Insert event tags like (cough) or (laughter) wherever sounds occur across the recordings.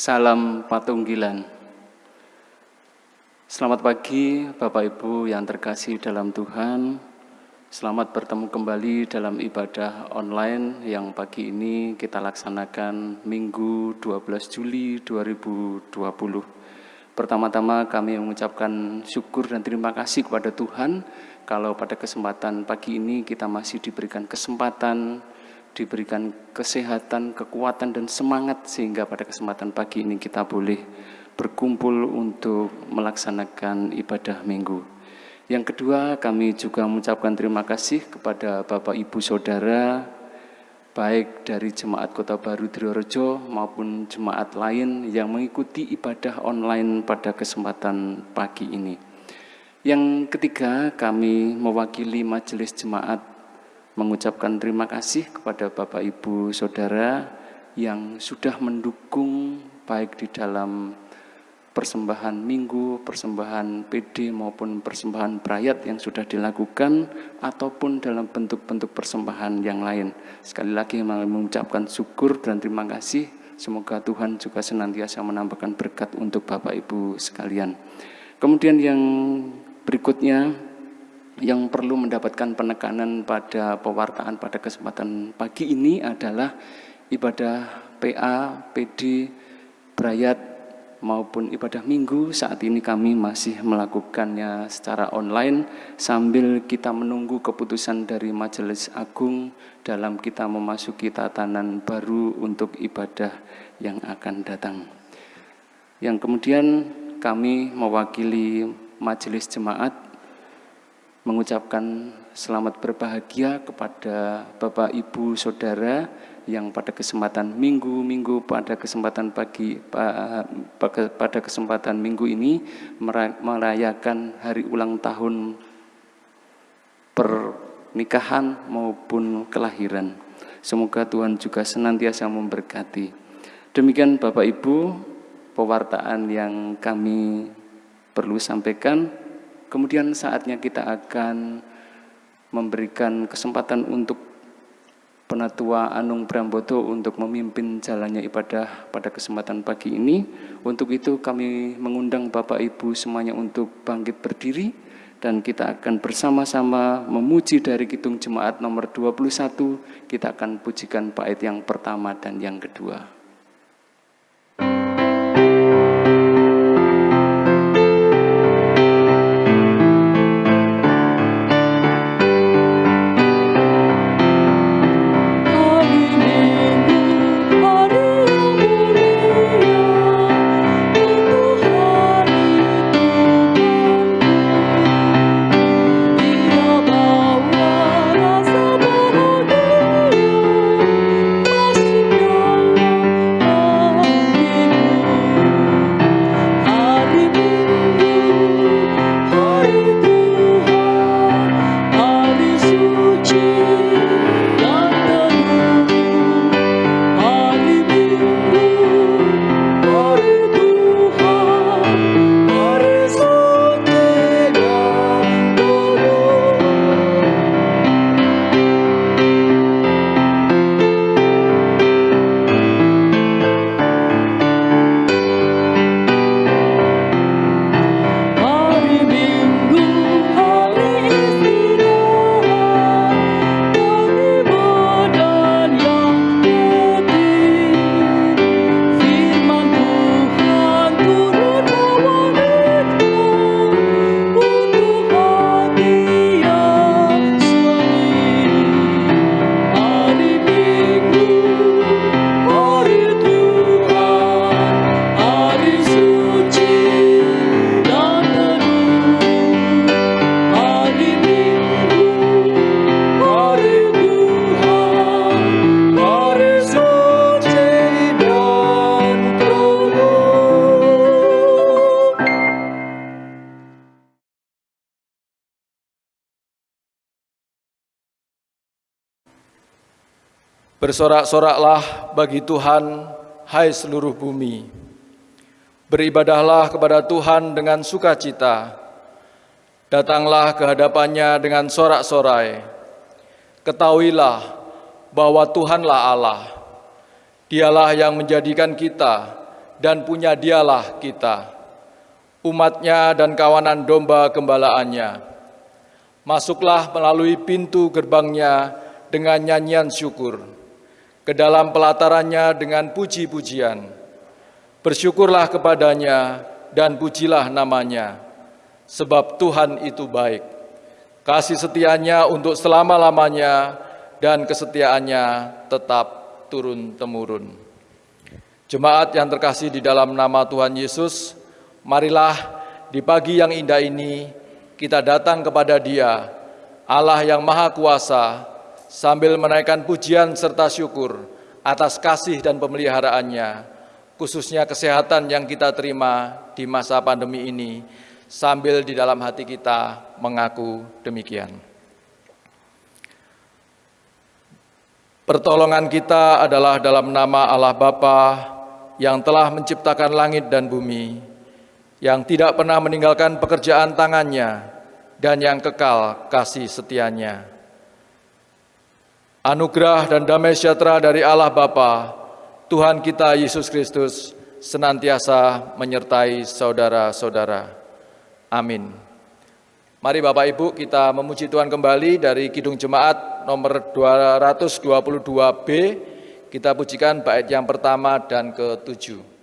Salam Patunggilan. Selamat pagi Bapak Ibu yang terkasih dalam Tuhan. Selamat bertemu kembali dalam ibadah online yang pagi ini kita laksanakan Minggu 12 Juli 2020. Pertama-tama kami mengucapkan syukur dan terima kasih kepada Tuhan kalau pada kesempatan pagi ini kita masih diberikan kesempatan, diberikan kesehatan, kekuatan dan semangat sehingga pada kesempatan pagi ini kita boleh berkumpul untuk melaksanakan ibadah minggu. Yang kedua, kami juga mengucapkan terima kasih kepada Bapak Ibu Saudara, baik dari Jemaat Kota Baru Triorejo maupun jemaat lain yang mengikuti ibadah online pada kesempatan pagi ini. Yang ketiga, kami mewakili Majelis Jemaat mengucapkan terima kasih kepada Bapak Ibu Saudara yang sudah mendukung baik di dalam persembahan minggu, persembahan PD maupun persembahan berayat yang sudah dilakukan ataupun dalam bentuk-bentuk persembahan yang lain. Sekali lagi mengucapkan syukur dan terima kasih. Semoga Tuhan juga senantiasa menambahkan berkat untuk Bapak Ibu sekalian. Kemudian yang berikutnya yang perlu mendapatkan penekanan pada pewartaan pada kesempatan pagi ini adalah ibadah PA, PD, berayat maupun ibadah minggu saat ini kami masih melakukannya secara online sambil kita menunggu keputusan dari Majelis Agung dalam kita memasuki tatanan baru untuk ibadah yang akan datang. Yang kemudian kami mewakili Majelis Jemaat mengucapkan selamat berbahagia kepada Bapak Ibu Saudara yang pada kesempatan minggu-minggu pada kesempatan pagi pada kesempatan minggu ini merayakan hari ulang tahun pernikahan maupun kelahiran. Semoga Tuhan juga senantiasa memberkati. Demikian Bapak Ibu, pewartaan yang kami perlu sampaikan. Kemudian saatnya kita akan memberikan kesempatan untuk Penatua Anung Bramboto untuk memimpin jalannya ibadah pada kesempatan pagi ini. Untuk itu kami mengundang Bapak Ibu semuanya untuk bangkit berdiri dan kita akan bersama-sama memuji dari Kitung Jemaat nomor 21. Kita akan pujikan bait yang pertama dan yang kedua. Bersorak-soraklah bagi Tuhan, hai seluruh bumi. Beribadahlah kepada Tuhan dengan sukacita. Datanglah ke hadapannya dengan sorak-sorai. Ketahuilah bahwa Tuhanlah Allah. Dialah yang menjadikan kita dan punya dialah kita. Umatnya dan kawanan domba gembalaannya. Masuklah melalui pintu gerbangnya dengan nyanyian syukur. Ke dalam pelatarannya dengan puji-pujian. Bersyukurlah kepadanya dan pujilah namanya. Sebab Tuhan itu baik. Kasih setianya untuk selama-lamanya dan kesetiaannya tetap turun-temurun. Jemaat yang terkasih di dalam nama Tuhan Yesus, marilah di pagi yang indah ini kita datang kepada Dia, Allah yang Maha Kuasa, sambil menaikkan pujian serta syukur atas kasih dan pemeliharaannya, khususnya kesehatan yang kita terima di masa pandemi ini, sambil di dalam hati kita mengaku demikian. Pertolongan kita adalah dalam nama Allah Bapa yang telah menciptakan langit dan bumi, yang tidak pernah meninggalkan pekerjaan tangannya, dan yang kekal kasih setianya. Anugerah dan damai sejahtera dari Allah Bapa, Tuhan kita Yesus Kristus, senantiasa menyertai saudara-saudara. Amin. Mari Bapak Ibu kita memuji Tuhan kembali dari Kidung Jemaat nomor 222B. Kita pujikan bait yang pertama dan ketujuh.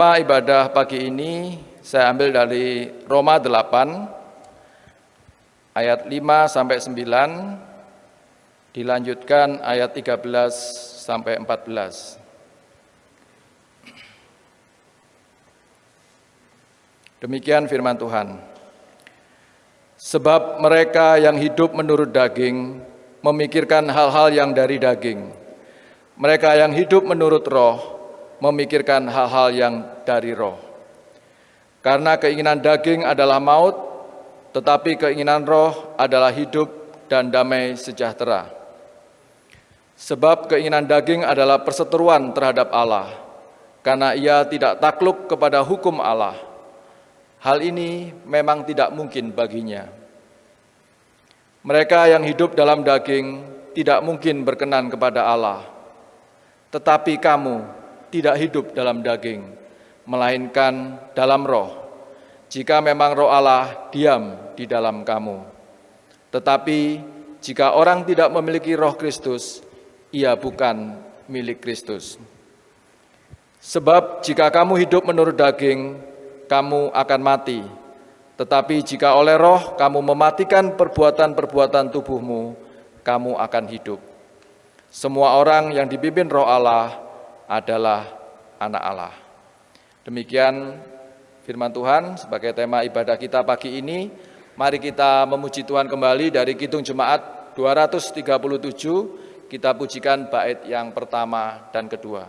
Tema ibadah pagi ini saya ambil dari Roma 8 ayat 5 sampai 9 dilanjutkan ayat 13 sampai 14. Demikian firman Tuhan. Sebab mereka yang hidup menurut daging memikirkan hal-hal yang dari daging, mereka yang hidup menurut roh memikirkan hal-hal yang dari roh. Karena keinginan daging adalah maut, tetapi keinginan roh adalah hidup dan damai sejahtera. Sebab keinginan daging adalah perseteruan terhadap Allah, karena ia tidak takluk kepada hukum Allah. Hal ini memang tidak mungkin baginya. Mereka yang hidup dalam daging tidak mungkin berkenan kepada Allah tetapi kamu tidak hidup dalam daging, melainkan dalam roh. Jika memang roh Allah diam di dalam kamu. Tetapi jika orang tidak memiliki roh Kristus, ia bukan milik Kristus. Sebab jika kamu hidup menurut daging, kamu akan mati. Tetapi jika oleh roh kamu mematikan perbuatan-perbuatan tubuhmu, kamu akan hidup. Semua orang yang dipimpin roh Allah adalah anak Allah. Demikian firman Tuhan sebagai tema ibadah kita pagi ini. Mari kita memuji Tuhan kembali dari Kidung Jemaat 237, kita pujikan bait yang pertama dan kedua.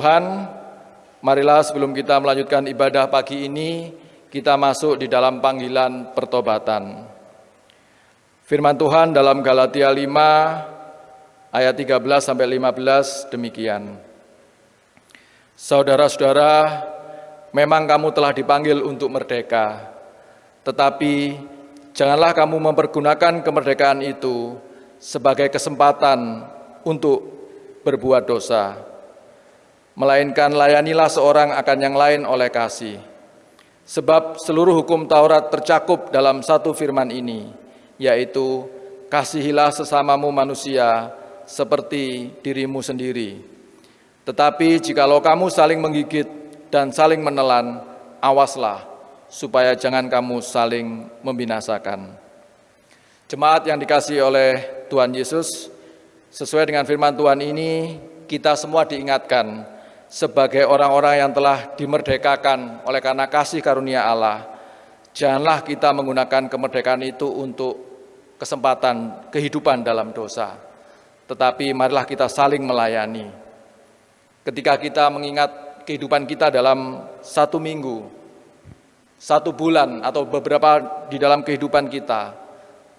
Tuhan, marilah sebelum kita melanjutkan ibadah pagi ini, kita masuk di dalam panggilan pertobatan. Firman Tuhan dalam Galatia 5 ayat 13 sampai 15 demikian. Saudara-saudara, memang kamu telah dipanggil untuk merdeka, tetapi janganlah kamu mempergunakan kemerdekaan itu sebagai kesempatan untuk berbuat dosa, melainkan layanilah seorang akan yang lain oleh kasih. Sebab seluruh hukum Taurat tercakup dalam satu firman ini, yaitu kasihilah sesamamu manusia seperti dirimu sendiri. Tetapi jikalau kamu saling menggigit dan saling menelan, awaslah supaya jangan kamu saling membinasakan. Jemaat yang dikasih oleh Tuhan Yesus, sesuai dengan firman Tuhan ini, kita semua diingatkan sebagai orang-orang yang telah dimerdekakan oleh karena kasih karunia Allah. Janganlah kita menggunakan kemerdekaan itu untuk kesempatan kehidupan dalam dosa. Tetapi marilah kita saling melayani, ketika kita mengingat kehidupan kita dalam satu minggu, satu bulan, atau beberapa di dalam kehidupan kita,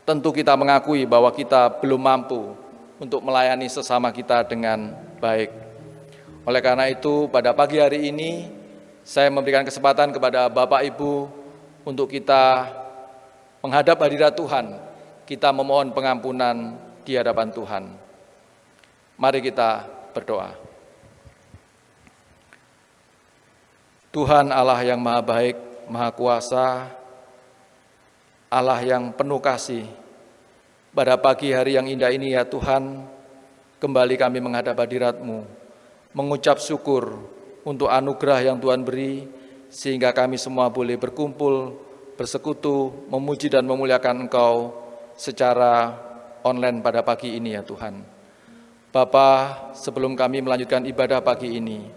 tentu kita mengakui bahwa kita belum mampu untuk melayani sesama kita dengan baik. Oleh karena itu, pada pagi hari ini, saya memberikan kesempatan kepada Bapak Ibu untuk kita menghadap hadirat Tuhan, kita memohon pengampunan di hadapan Tuhan. Mari kita berdoa. Tuhan Allah yang maha baik, maha kuasa, Allah yang penuh kasih. Pada pagi hari yang indah ini ya Tuhan, kembali kami menghadap hadirat-Mu, mengucap syukur untuk anugerah yang Tuhan beri, sehingga kami semua boleh berkumpul, bersekutu, memuji dan memuliakan Engkau secara online pada pagi ini ya Tuhan. Bapa, sebelum kami melanjutkan ibadah pagi ini,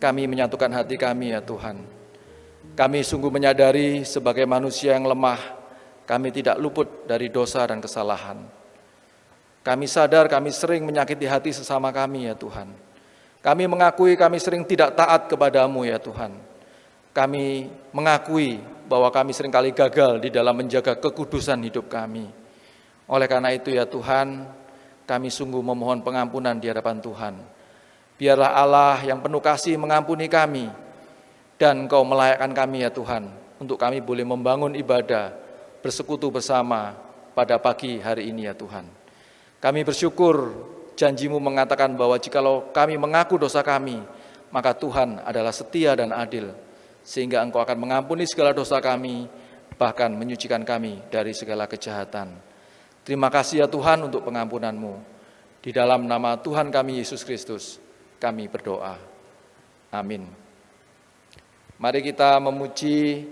kami menyatukan hati kami ya Tuhan. Kami sungguh menyadari sebagai manusia yang lemah, kami tidak luput dari dosa dan kesalahan. Kami sadar kami sering menyakiti hati sesama kami ya Tuhan. Kami mengakui kami sering tidak taat kepadamu ya Tuhan. Kami mengakui bahwa kami sering kali gagal di dalam menjaga kekudusan hidup kami. Oleh karena itu ya Tuhan, kami sungguh memohon pengampunan di hadapan Tuhan. Biarlah Allah yang penuh kasih mengampuni kami dan Engkau melayakkan kami ya Tuhan untuk kami boleh membangun ibadah bersekutu bersama pada pagi hari ini ya Tuhan. Kami bersyukur janjimu mengatakan bahwa jikalau kami mengaku dosa kami, maka Tuhan adalah setia dan adil, sehingga Engkau akan mengampuni segala dosa kami, bahkan menyucikan kami dari segala kejahatan. Terima kasih ya Tuhan untuk pengampunanmu. Di dalam nama Tuhan kami Yesus Kristus, kami berdoa. Amin. Mari kita memuji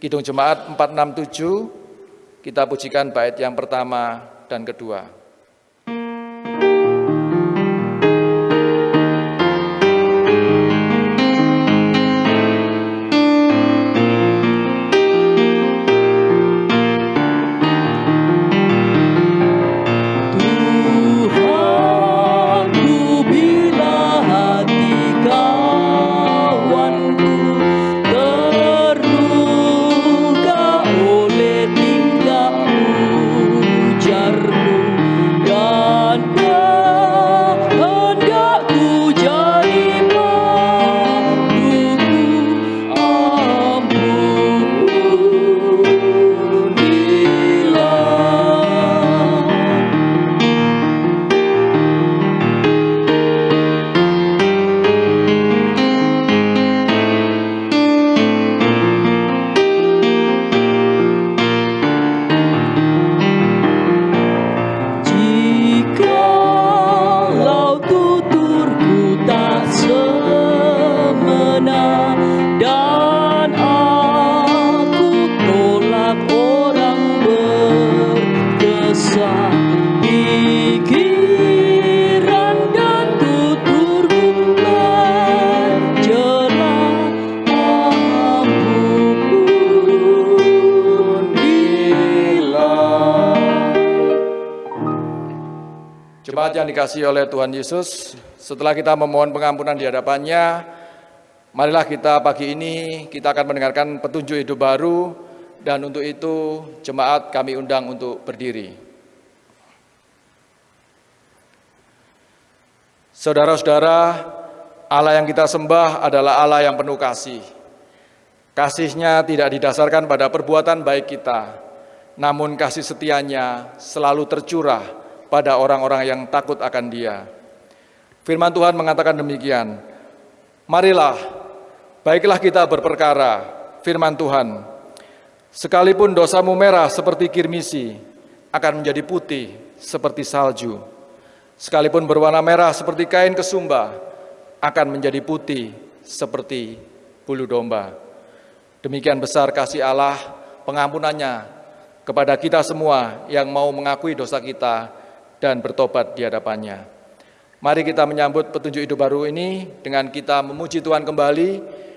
Kidung Jemaat 467, kita pujikan bait yang pertama dan kedua. Dikasih oleh Tuhan Yesus, setelah kita memohon pengampunan di hadapannya, marilah kita pagi ini kita akan mendengarkan petunjuk hidup baru dan untuk itu jemaat kami undang untuk berdiri. Saudara-saudara, Allah yang kita sembah adalah Allah yang penuh kasih. Kasihnya tidak didasarkan pada perbuatan baik kita, namun kasih setianya selalu tercurah pada orang-orang yang takut akan dia. Firman Tuhan mengatakan demikian, Marilah, baiklah kita berperkara, firman Tuhan, sekalipun dosamu merah seperti kirmisi, akan menjadi putih seperti salju Sekalipun berwarna merah seperti kain kesumba, akan menjadi putih seperti bulu domba. Demikian besar kasih Allah, pengampunannya kepada kita semua yang mau mengakui dosa kita dan bertobat di hadapannya. Mari kita menyambut petunjuk hidup baru ini dengan kita memuji Tuhan kembali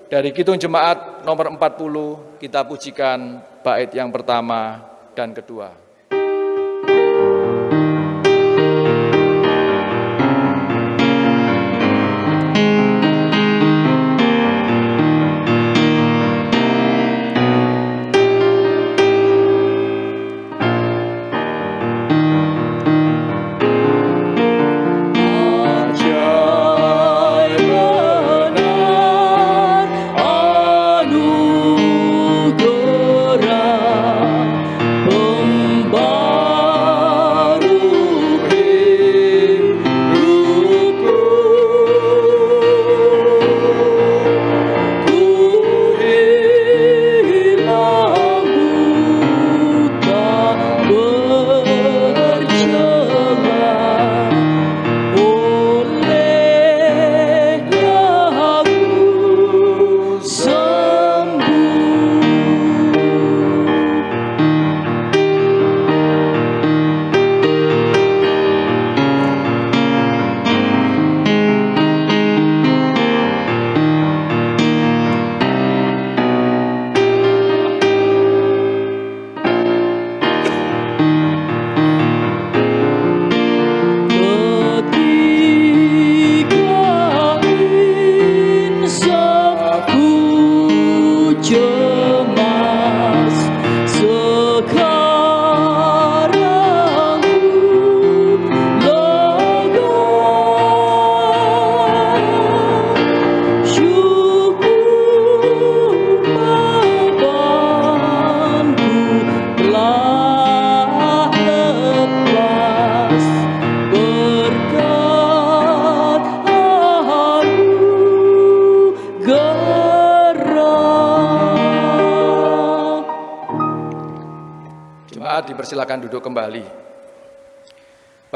dari Kidung Jemaat nomor 40 kita pujikan bait yang pertama dan kedua.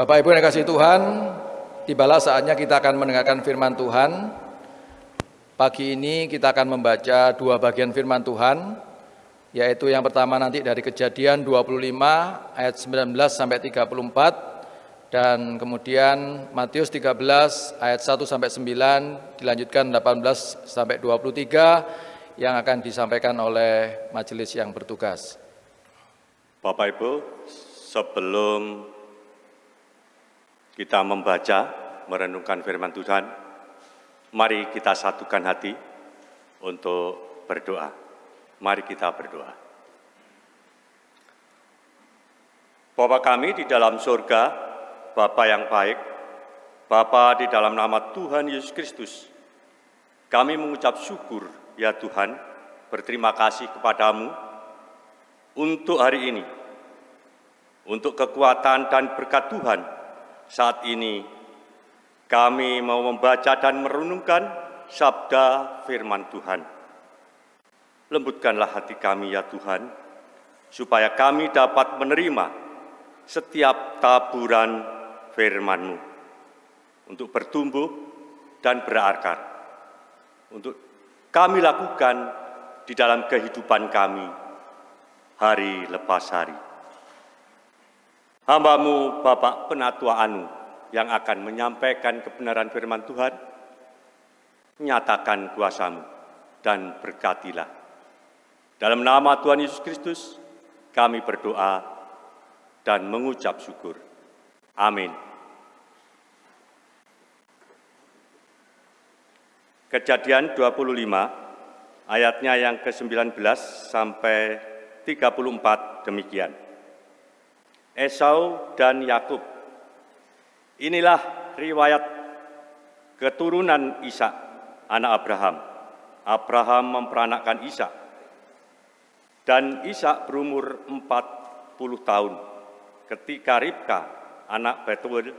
Bapak Ibu yang kasih Tuhan, tibalah saatnya kita akan mendengarkan firman Tuhan. Pagi ini kita akan membaca dua bagian firman Tuhan, yaitu yang pertama nanti dari kejadian 25 ayat 19 sampai 34, dan kemudian Matius 13 ayat 1 sampai 9, dilanjutkan 18 sampai 23, yang akan disampaikan oleh majelis yang bertugas. Bapak Ibu, sebelum kita membaca, merenungkan firman Tuhan, mari kita satukan hati untuk berdoa. Mari kita berdoa. Bapak kami di dalam surga, Bapak yang baik, Bapa di dalam nama Tuhan Yesus Kristus, kami mengucap syukur ya Tuhan, berterima kasih kepadamu untuk hari ini, untuk kekuatan dan berkat Tuhan saat ini kami mau membaca dan merenungkan sabda firman Tuhan. Lembutkanlah hati kami ya Tuhan, supaya kami dapat menerima setiap taburan firman-Mu untuk bertumbuh dan berakar, untuk kami lakukan di dalam kehidupan kami hari lepas hari. Hambamu Bapak Penatua Anu yang akan menyampaikan kebenaran firman Tuhan, nyatakan kuasamu dan berkatilah. Dalam nama Tuhan Yesus Kristus, kami berdoa dan mengucap syukur. Amin. Kejadian 25 ayatnya yang ke-19 sampai 34 demikian. Esau dan Yakub. Inilah riwayat keturunan Ishak, anak Abraham. Abraham memperanakkan Ishak. Dan Ishak berumur 40 tahun ketika Ribka, anak Betuel,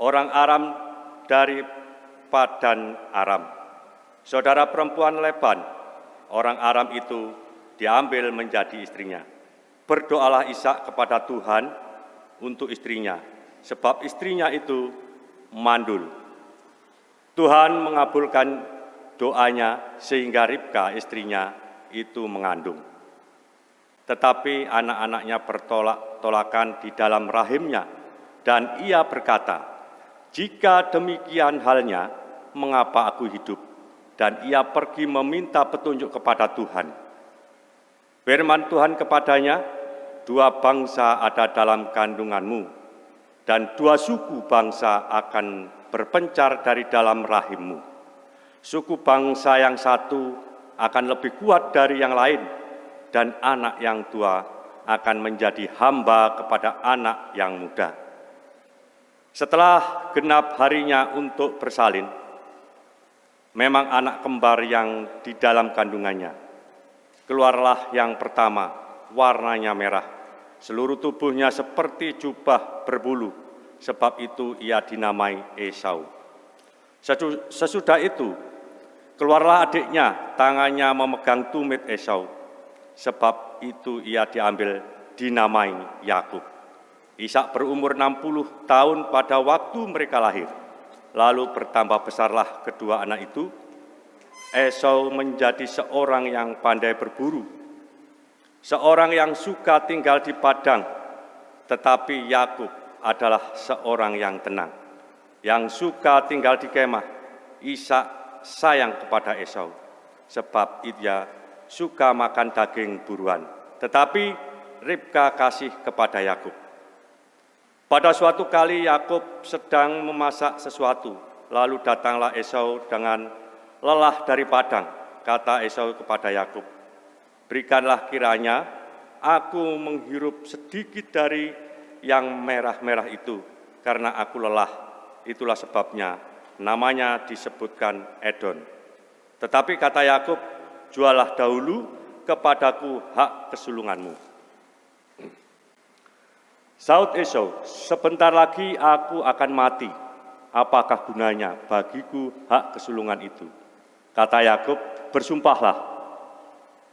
orang Aram dari Padan Aram. Saudara perempuan Leban, orang Aram itu diambil menjadi istrinya. Berdoalah Ishak kepada Tuhan untuk istrinya, sebab istrinya itu mandul. Tuhan mengabulkan doanya sehingga Ribka istrinya itu mengandung. Tetapi anak-anaknya bertolak-tolakan di dalam rahimnya dan ia berkata, jika demikian halnya, mengapa aku hidup? Dan ia pergi meminta petunjuk kepada Tuhan. Firman Tuhan kepadanya, dua bangsa ada dalam kandunganmu, dan dua suku bangsa akan berpencar dari dalam rahimmu. Suku bangsa yang satu akan lebih kuat dari yang lain, dan anak yang tua akan menjadi hamba kepada anak yang muda. Setelah genap harinya untuk bersalin, memang anak kembar yang di dalam kandungannya. Keluarlah yang pertama, warnanya merah, seluruh tubuhnya seperti jubah berbulu, sebab itu ia dinamai Esau. Sesudah itu, keluarlah adiknya, tangannya memegang tumit Esau, sebab itu ia diambil dinamai Yakub. Ishak berumur 60 tahun pada waktu mereka lahir. Lalu bertambah besarlah kedua anak itu. Esau menjadi seorang yang pandai berburu, seorang yang suka tinggal di padang, tetapi Yakub adalah seorang yang tenang, yang suka tinggal di kemah. Ishak sayang kepada Esau, sebab ia suka makan daging buruan, tetapi Ribka kasih kepada Yakub. Pada suatu kali Yakub sedang memasak sesuatu, lalu datanglah Esau dengan lelah dari padang. Kata Esau kepada Yakub, "Berikanlah kiranya aku menghirup sedikit dari yang merah-merah itu, karena aku lelah. Itulah sebabnya namanya disebutkan Edon." Tetapi kata Yakub, "Jualah dahulu kepadaku hak kesulunganmu." Saud Esau, sebentar lagi aku akan mati. Apakah gunanya bagiku hak kesulungan itu? Kata Yakub, bersumpahlah.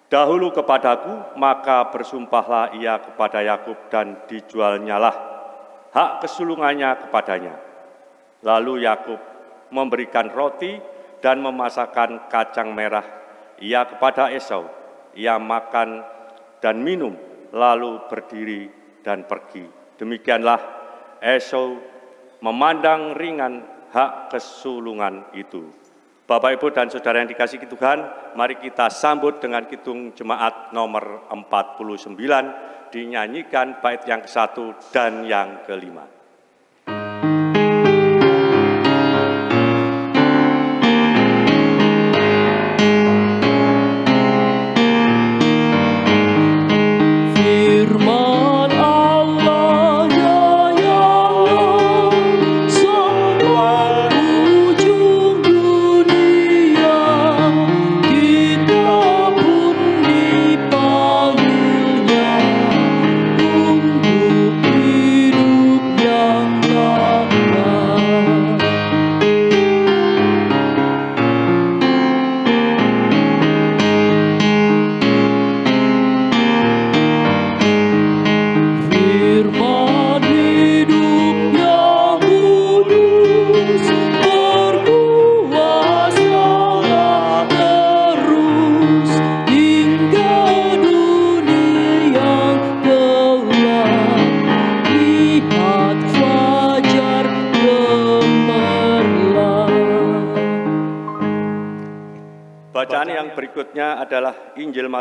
Dahulu kepadaku, maka bersumpahlah ia kepada Yakub dan dijualnyalah hak kesulungannya kepadanya. Lalu Yakub memberikan roti dan memasakkan kacang merah ia kepada Esau. Ia makan dan minum, lalu berdiri dan pergi. Demikianlah Esau memandang ringan hak kesulungan itu. Bapak, Ibu, dan Saudara yang dikasih Tuhan, mari kita sambut dengan kitung jemaat nomor 49, dinyanyikan bait yang ke satu dan yang kelima.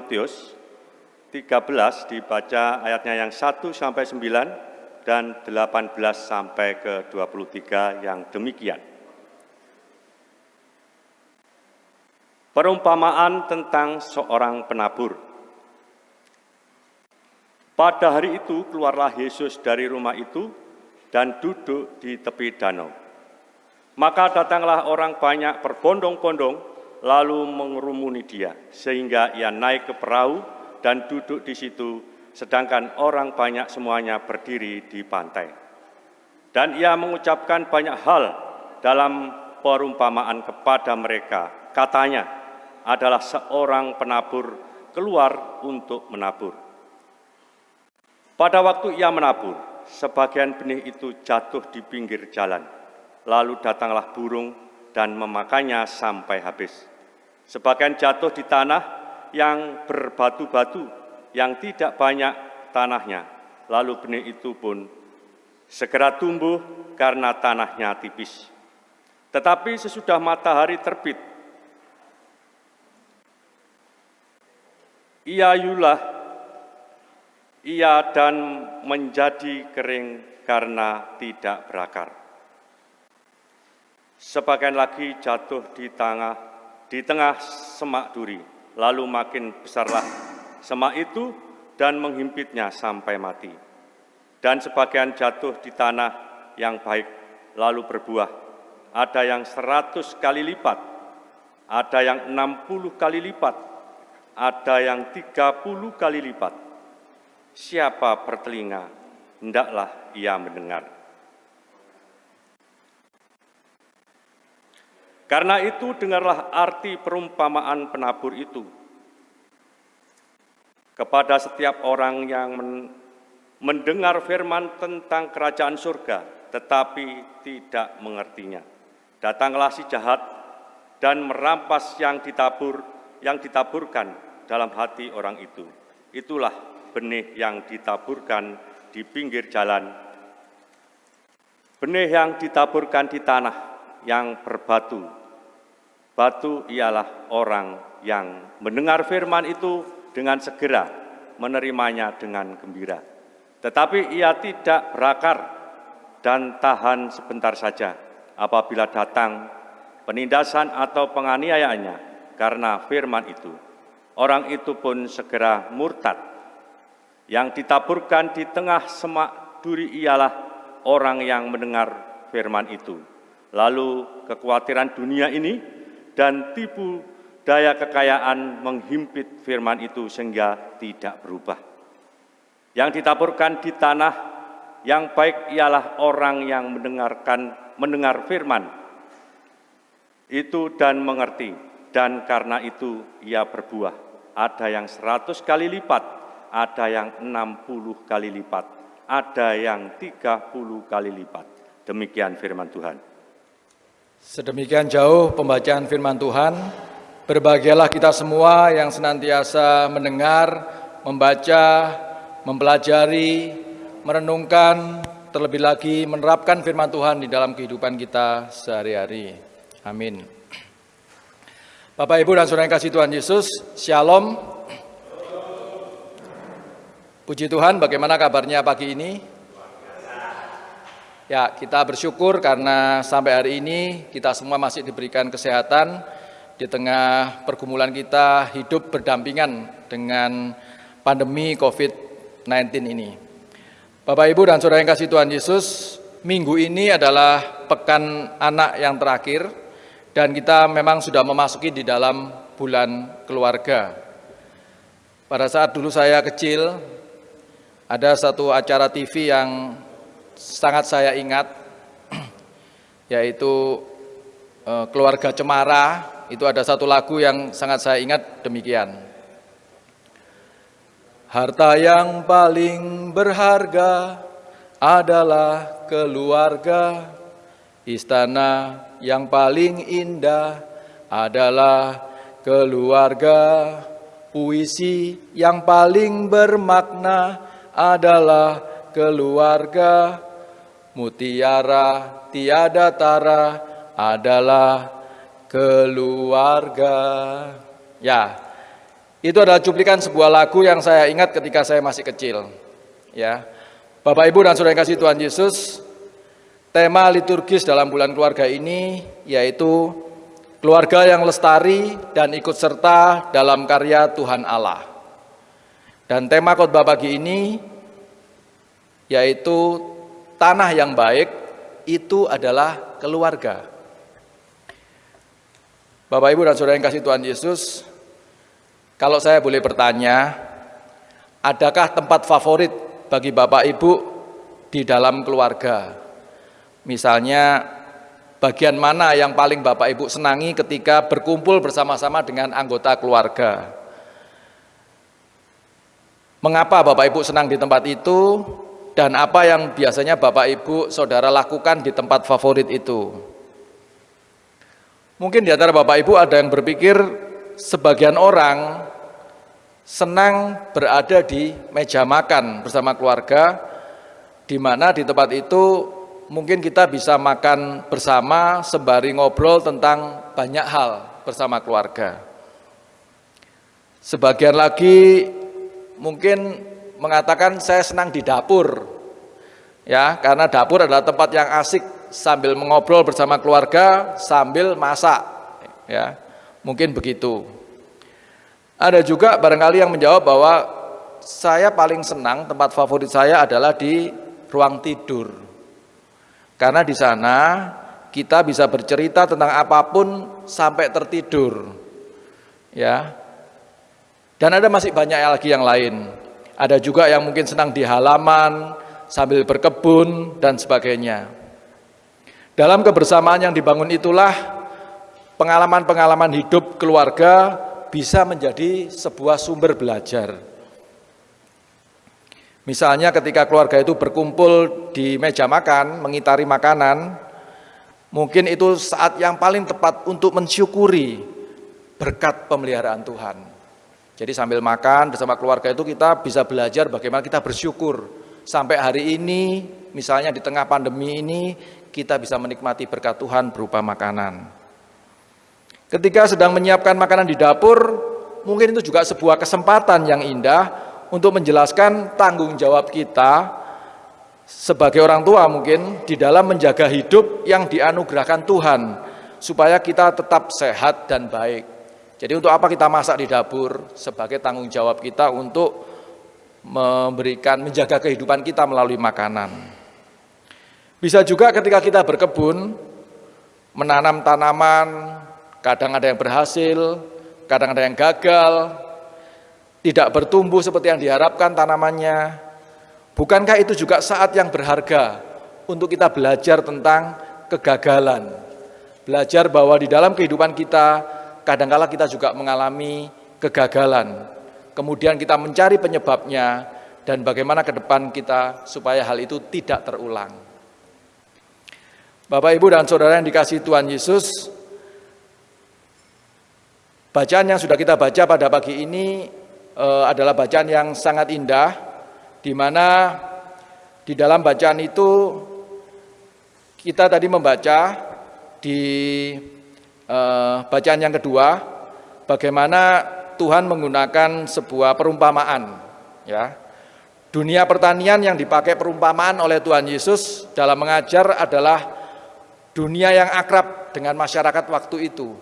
Matius 13 dibaca ayatnya yang 1 sampai 9 dan 18 sampai ke 23 yang demikian. Perumpamaan tentang seorang penabur. Pada hari itu keluarlah Yesus dari rumah itu dan duduk di tepi danau. Maka datanglah orang banyak berbondong-bondong lalu mengerumuni dia sehingga ia naik ke perahu dan duduk di situ sedangkan orang banyak semuanya berdiri di pantai. Dan ia mengucapkan banyak hal dalam perumpamaan kepada mereka. Katanya adalah seorang penabur keluar untuk menabur. Pada waktu ia menabur, sebagian benih itu jatuh di pinggir jalan. Lalu datanglah burung dan memakannya sampai habis. Sebagian jatuh di tanah yang berbatu-batu, yang tidak banyak tanahnya. Lalu benih itu pun segera tumbuh karena tanahnya tipis. Tetapi sesudah matahari terbit, ia yulah ia dan menjadi kering karena tidak berakar. Sebagian lagi jatuh di tengah di tengah semak duri, lalu makin besarlah semak itu dan menghimpitnya sampai mati. Dan sebagian jatuh di tanah yang baik, lalu berbuah. Ada yang seratus kali lipat, ada yang enam puluh kali lipat, ada yang tiga puluh kali lipat siapa bertelinga, hendaklah ia mendengar. Karena itu dengarlah arti perumpamaan penabur itu. Kepada setiap orang yang mendengar firman tentang kerajaan surga, tetapi tidak mengertinya. Datanglah si jahat dan merampas yang ditabur, yang ditaburkan dalam hati orang itu. Itulah benih yang ditaburkan di pinggir jalan, benih yang ditaburkan di tanah yang berbatu. Batu ialah orang yang mendengar firman itu dengan segera menerimanya dengan gembira. Tetapi ia tidak berakar dan tahan sebentar saja apabila datang penindasan atau penganiayaannya karena firman itu. Orang itu pun segera murtad yang ditaburkan di tengah semak duri ialah orang yang mendengar firman itu. Lalu kekhawatiran dunia ini dan tipu daya kekayaan menghimpit firman itu sehingga tidak berubah. Yang ditaburkan di tanah yang baik ialah orang yang mendengarkan mendengar firman itu dan mengerti dan karena itu ia berbuah. Ada yang seratus kali lipat, ada yang 60 kali lipat, ada yang 30 kali lipat. Demikian firman Tuhan. Sedemikian jauh pembacaan firman Tuhan, berbahagialah kita semua yang senantiasa mendengar, membaca, mempelajari, merenungkan, terlebih lagi menerapkan firman Tuhan di dalam kehidupan kita sehari-hari. Amin. Bapak, Ibu, dan Saudara yang kasih Tuhan Yesus, Shalom. Puji Tuhan, bagaimana kabarnya pagi ini? Ya, kita bersyukur karena sampai hari ini kita semua masih diberikan kesehatan di tengah pergumulan kita hidup berdampingan dengan pandemi COVID-19 ini. Bapak, Ibu, dan Saudara yang kasih Tuhan Yesus, minggu ini adalah pekan anak yang terakhir dan kita memang sudah memasuki di dalam bulan keluarga. Pada saat dulu saya kecil, ada satu acara TV yang sangat saya ingat, (clears throat) yaitu eh, Keluarga Cemara, itu ada satu lagu yang sangat saya ingat demikian. Harta yang paling berharga adalah keluarga, istana yang paling indah adalah keluarga, puisi yang paling bermakna adalah keluarga, mutiara tiada tara adalah keluarga. Ya, itu adalah cuplikan sebuah lagu yang saya ingat ketika saya masih kecil. Ya, Bapak Ibu dan Saudara yang kasih Tuhan Yesus, tema liturgis dalam bulan keluarga ini yaitu keluarga yang lestari dan ikut serta dalam karya Tuhan Allah. Dan tema khotbah pagi ini yaitu tanah yang baik itu adalah keluarga. Bapak Ibu dan Saudara yang kasih Tuhan Yesus, kalau saya boleh bertanya, adakah tempat favorit bagi Bapak Ibu di dalam keluarga? Misalnya, bagian mana yang paling Bapak Ibu senangi ketika berkumpul bersama-sama dengan anggota keluarga? Mengapa Bapak Ibu senang di tempat itu? Dan apa yang biasanya Bapak Ibu Saudara lakukan di tempat favorit itu? Mungkin di antara Bapak Ibu ada yang berpikir sebagian orang senang berada di meja makan bersama keluarga, di mana di tempat itu mungkin kita bisa makan bersama sembari ngobrol tentang banyak hal bersama keluarga. Sebagian lagi mungkin mengatakan saya senang di dapur, ya karena dapur adalah tempat yang asik sambil mengobrol bersama keluarga sambil masak. Ya mungkin begitu. Ada juga barangkali yang menjawab bahwa saya paling senang tempat favorit saya adalah di ruang tidur. Karena di sana kita bisa bercerita tentang apa pun sampai tertidur. Ya. Dan ada masih banyak lagi yang lain ada juga yang mungkin senang di halaman sambil berkebun dan sebagainya dalam kebersamaan yang dibangun itulah pengalaman-pengalaman hidup keluarga bisa menjadi sebuah sumber belajar. Misalnya ketika keluarga itu berkumpul di meja makan, mengitari makanan, mungkin itu saat yang paling tepat untuk mensyukuri berkat pemeliharaan Tuhan. Jadi sambil makan bersama keluarga itu kita bisa belajar bagaimana kita bersyukur. Sampai hari ini, misalnya di tengah pandemi ini, kita bisa menikmati berkat Tuhan berupa makanan. Ketika sedang menyiapkan makanan di dapur, mungkin itu juga sebuah kesempatan yang indah untuk menjelaskan tanggung jawab kita sebagai orang tua mungkin di dalam menjaga hidup yang dianugerahkan Tuhan supaya kita tetap sehat dan baik. Jadi untuk apa kita masak di dapur sebagai tanggung jawab kita untuk memberikan menjaga kehidupan kita melalui makanan. Bisa juga ketika kita berkebun, menanam tanaman, kadang ada yang berhasil, kadang ada yang gagal, tidak bertumbuh seperti yang diharapkan tanamannya. Bukankah itu juga saat yang berharga untuk kita belajar tentang kegagalan? Belajar bahwa di dalam kehidupan kita, kadangkala kita juga mengalami kegagalan. Kemudian kita mencari penyebabnya dan bagaimana ke depan kita supaya hal itu tidak terulang. Bapak, Ibu, dan Saudara yang dikasih Tuhan Yesus, bacaan yang sudah kita baca pada pagi ini e, adalah bacaan yang sangat indah, di mana di dalam bacaan itu kita tadi membaca di e, bacaan yang kedua, bagaimana Tuhan menggunakan sebuah perumpamaan, ya. Dunia pertanian yang dipakai perumpamaan oleh Tuhan Yesus dalam mengajar adalah dunia yang akrab dengan masyarakat waktu itu.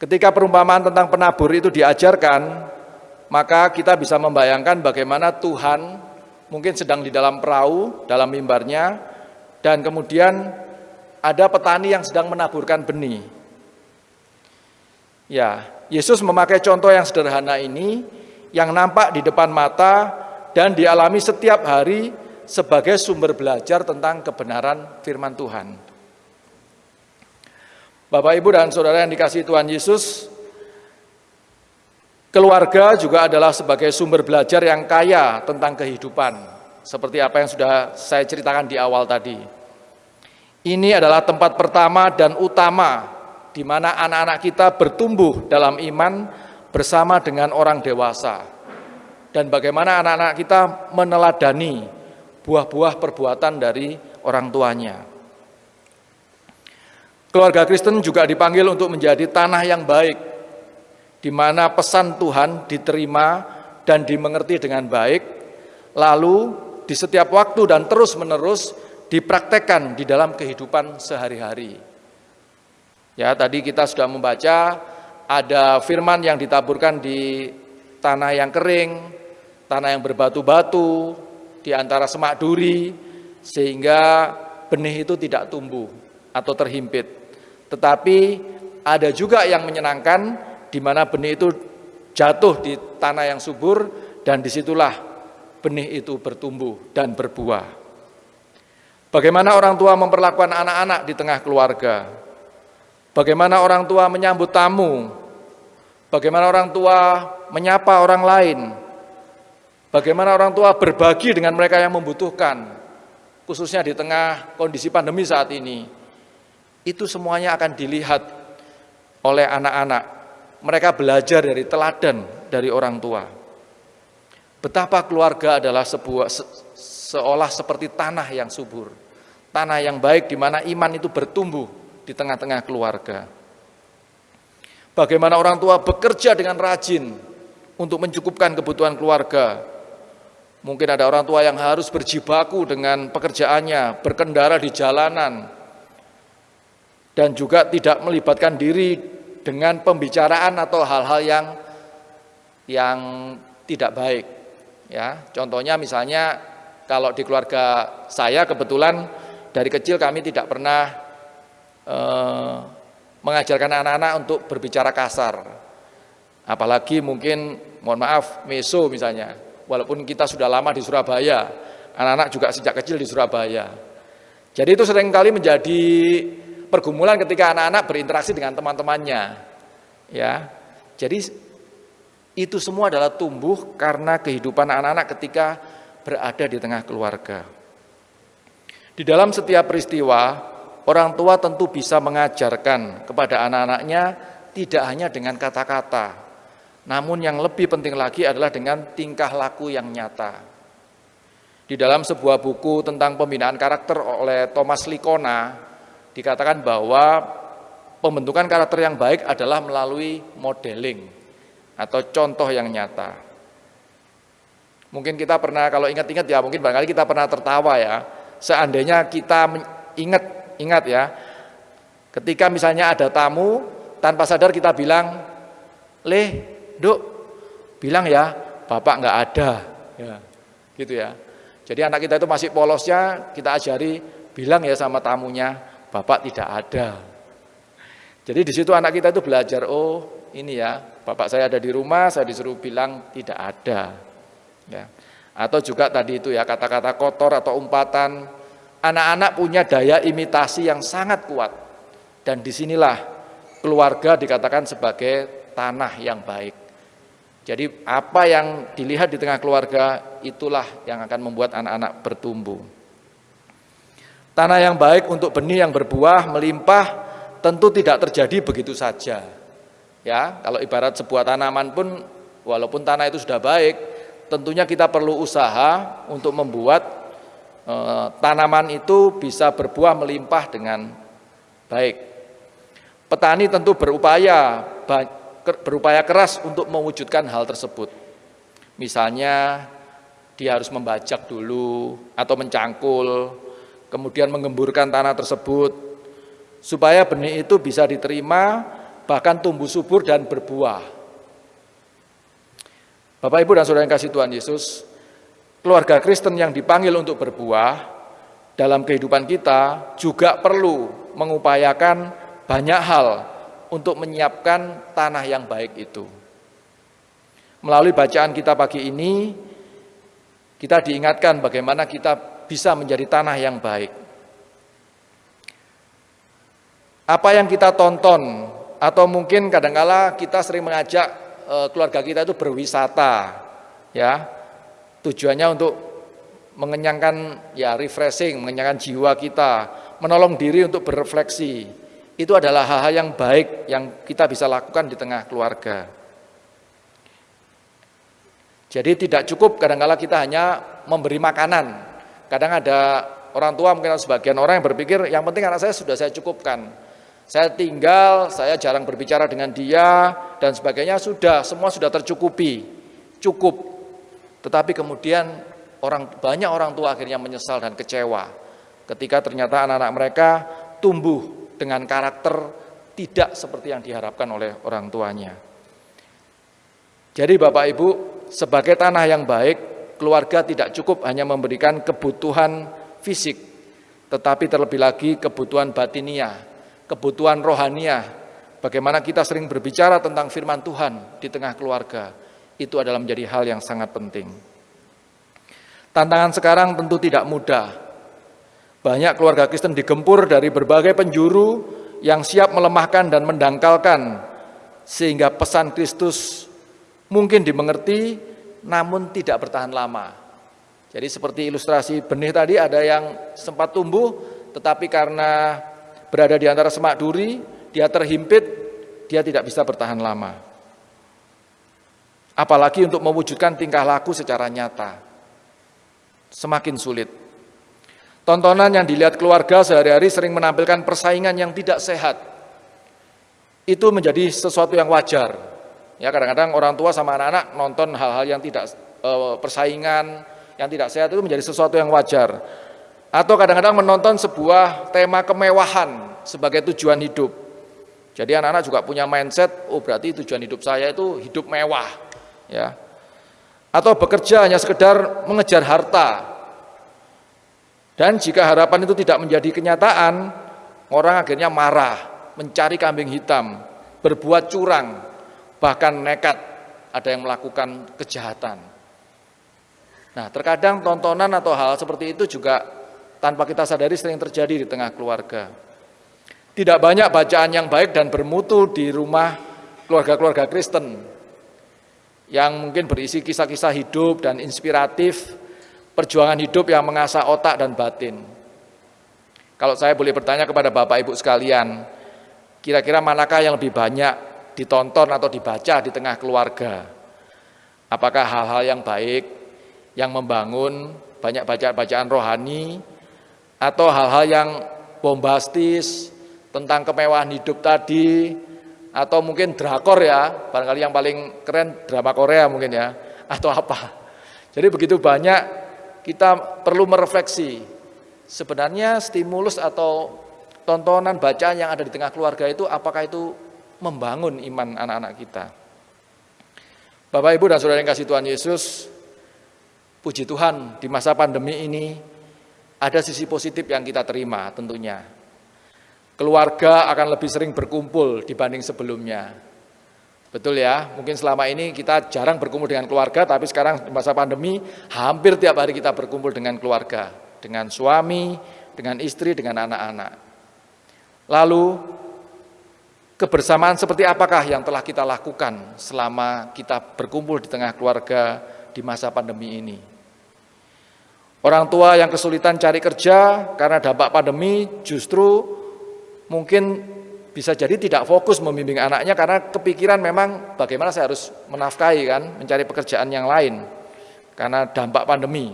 Ketika perumpamaan tentang penabur itu diajarkan, maka kita bisa membayangkan bagaimana Tuhan mungkin sedang di dalam perahu, dalam mimbarnya, dan kemudian ada petani yang sedang menaburkan benih. Ya, Yesus memakai contoh yang sederhana ini, yang nampak di depan mata dan dialami setiap hari sebagai sumber belajar tentang kebenaran firman Tuhan. Bapak, Ibu, dan Saudara yang dikasih Tuhan Yesus, keluarga juga adalah sebagai sumber belajar yang kaya tentang kehidupan, seperti apa yang sudah saya ceritakan di awal tadi. Ini adalah tempat pertama dan utama di mana anak-anak kita bertumbuh dalam iman bersama dengan orang dewasa. Dan bagaimana anak-anak kita meneladani buah-buah perbuatan dari orang tuanya. Keluarga Kristen juga dipanggil untuk menjadi tanah yang baik, di mana pesan Tuhan diterima dan dimengerti dengan baik, lalu di setiap waktu dan terus-menerus dipraktekkan di dalam kehidupan sehari-hari. Ya, tadi kita sudah membaca ada firman yang ditaburkan di tanah yang kering, tanah yang berbatu-batu, di antara semak duri, sehingga benih itu tidak tumbuh atau terhimpit. Tetapi ada juga yang menyenangkan, di mana benih itu jatuh di tanah yang subur, dan di situlah benih itu bertumbuh dan berbuah. Bagaimana orang tua memperlakukan anak-anak di tengah keluarga? Bagaimana orang tua menyambut tamu? Bagaimana orang tua menyapa orang lain? Bagaimana orang tua berbagi dengan mereka yang membutuhkan? Khususnya di tengah kondisi pandemi saat ini. Itu semuanya akan dilihat oleh anak-anak. Mereka belajar dari teladan dari orang tua. Betapa keluarga adalah sebuah se, seolah seperti tanah yang subur. Tanah yang baik di mana iman itu bertumbuh di tengah-tengah keluarga. Bagaimana orang tua bekerja dengan rajin untuk mencukupkan kebutuhan keluarga. Mungkin ada orang tua yang harus berjibaku dengan pekerjaannya, berkendara di jalanan, dan juga tidak melibatkan diri dengan pembicaraan atau hal-hal yang yang tidak baik. Ya, contohnya misalnya kalau di keluarga saya kebetulan dari kecil kami tidak pernah eh, mengajarkan anak-anak untuk berbicara kasar. Apalagi mungkin, mohon maaf, meso misalnya. Walaupun kita sudah lama di Surabaya, anak-anak juga sejak kecil di Surabaya. Jadi itu sering kali menjadi pergumulan ketika anak-anak berinteraksi dengan teman-temannya. Ya, jadi itu semua adalah tumbuh karena kehidupan anak-anak ketika berada di tengah keluarga. Di dalam setiap peristiwa, Orang tua tentu bisa mengajarkan kepada anak-anaknya tidak hanya dengan kata-kata, namun yang lebih penting lagi adalah dengan tingkah laku yang nyata. Di dalam sebuah buku tentang pembinaan karakter oleh Thomas Likona, dikatakan bahwa pembentukan karakter yang baik adalah melalui modeling atau contoh yang nyata. Mungkin kita pernah, kalau ingat-ingat ya, mungkin barangkali kita pernah tertawa ya, seandainya kita ingat Ingat ya, ketika misalnya ada tamu, tanpa sadar kita bilang, Leh, duk, bilang ya, bapak nggak ada. Ya, gitu ya. Jadi anak kita itu masih polosnya, kita ajari, bilang ya sama tamunya, bapak tidak ada. Jadi di situ anak kita itu belajar, oh ini ya, bapak saya ada di rumah, saya disuruh bilang tidak ada. Ya. Atau juga tadi itu ya, kata-kata kotor atau umpatan, Anak-anak punya daya imitasi yang sangat kuat. Dan di sinilah keluarga dikatakan sebagai tanah yang baik. Jadi apa yang dilihat di tengah keluarga itulah yang akan membuat anak-anak bertumbuh. Tanah yang baik untuk benih yang berbuah melimpah tentu tidak terjadi begitu saja. Ya, kalau ibarat sebuah tanaman pun walaupun tanah itu sudah baik, tentunya kita perlu usaha untuk membuat Eh, tanaman itu bisa berbuah melimpah dengan baik. Petani tentu berupaya berupaya keras untuk mewujudkan hal tersebut. Misalnya dia harus membajak dulu atau mencangkul, kemudian mengemburkan tanah tersebut supaya benih itu bisa diterima bahkan tumbuh subur dan berbuah. Bapak Ibu dan Saudara yang kasih Tuhan Yesus, keluarga Kristen yang dipanggil untuk berbuah dalam kehidupan kita juga perlu mengupayakan banyak hal untuk menyiapkan tanah yang baik itu. Melalui bacaan kita pagi ini, kita diingatkan bagaimana kita bisa menjadi tanah yang baik. Apa yang kita tonton, atau mungkin kadangkala kita sering mengajak keluarga kita itu berwisata, ya Tujuannya untuk mengenyangkan ya refreshing, mengenyangkan jiwa kita, menolong diri untuk berefleksi. Itu adalah hal-hal yang baik yang kita bisa lakukan di tengah keluarga. Jadi tidak cukup kadang-kala kita hanya memberi makanan. Kadang ada orang tua mungkin sebagian orang yang berpikir yang penting anak saya sudah saya cukupkan. Saya tinggal, saya jarang berbicara dengan dia dan sebagainya sudah semua sudah tercukupi. Cukup tetapi kemudian orang banyak orang tua akhirnya menyesal dan kecewa ketika ternyata anak-anak mereka tumbuh dengan karakter tidak seperti yang diharapkan oleh orang tuanya. Jadi Bapak Ibu, sebagai tanah yang baik, keluarga tidak cukup hanya memberikan kebutuhan fisik, tetapi terlebih lagi kebutuhan batinia, kebutuhan rohania. Bagaimana kita sering berbicara tentang firman Tuhan di tengah keluarga, itu adalah menjadi hal yang sangat penting. Tantangan sekarang tentu tidak mudah. Banyak keluarga Kristen digempur dari berbagai penjuru yang siap melemahkan dan mendangkalkan, sehingga pesan Kristus mungkin dimengerti, namun tidak bertahan lama. Jadi seperti ilustrasi benih tadi, ada yang sempat tumbuh, tetapi karena berada di antara semak duri, dia terhimpit, dia tidak bisa bertahan lama. Apalagi untuk mewujudkan tingkah laku secara nyata. Semakin sulit. Tontonan yang dilihat keluarga sehari-hari sering menampilkan persaingan yang tidak sehat. Itu menjadi sesuatu yang wajar. Ya kadang-kadang orang tua sama anak-anak nonton hal-hal yang tidak e, persaingan, yang tidak sehat itu menjadi sesuatu yang wajar. Atau kadang-kadang menonton sebuah tema kemewahan sebagai tujuan hidup. Jadi anak-anak juga punya mindset, oh berarti tujuan hidup saya itu hidup mewah. ya. Atau bekerja hanya sekedar mengejar harta. Dan jika harapan itu tidak menjadi kenyataan, orang akhirnya marah, mencari kambing hitam, berbuat curang, bahkan nekat ada yang melakukan kejahatan. Nah, terkadang tontonan atau hal seperti itu juga tanpa kita sadari sering terjadi di tengah keluarga. Tidak banyak bacaan yang baik dan bermutu di rumah keluarga-keluarga Kristen yang mungkin berisi kisah-kisah hidup dan inspiratif, perjuangan hidup yang mengasah otak dan batin. Kalau saya boleh bertanya kepada Bapak Ibu sekalian, kira-kira manakah yang lebih banyak ditonton atau dibaca di tengah keluarga? Apakah hal-hal yang baik, yang membangun, banyak bacaan-bacaan rohani, atau hal-hal yang bombastis, tentang kemewahan hidup tadi, atau mungkin drakor ya, barangkali yang paling keren drama Korea mungkin ya, (laughs) atau apa. Jadi begitu banyak kita perlu merefleksi, sebenarnya stimulus atau tontonan bacaan yang ada di tengah keluarga itu apakah itu membangun iman anak-anak kita. Bapak Ibu dan Saudara yang kasih Tuhan Yesus, puji Tuhan di masa pandemi ini ada sisi positif yang kita terima tentunya. Keluarga akan lebih sering berkumpul dibanding sebelumnya. Betul ya, mungkin selama ini kita jarang berkumpul dengan keluarga, tapi sekarang masa pandemi hampir tiap hari kita berkumpul dengan keluarga, dengan suami, dengan istri, dengan anak-anak. Lalu kebersamaan seperti apakah yang telah kita lakukan selama kita berkumpul di tengah keluarga di masa pandemi ini? Orang tua yang kesulitan cari kerja karena dampak pandemi justru mungkin bisa jadi tidak fokus membimbing anaknya karena kepikiran memang bagaimana saya harus menafkahi kan, mencari pekerjaan yang lain karena dampak pandemi.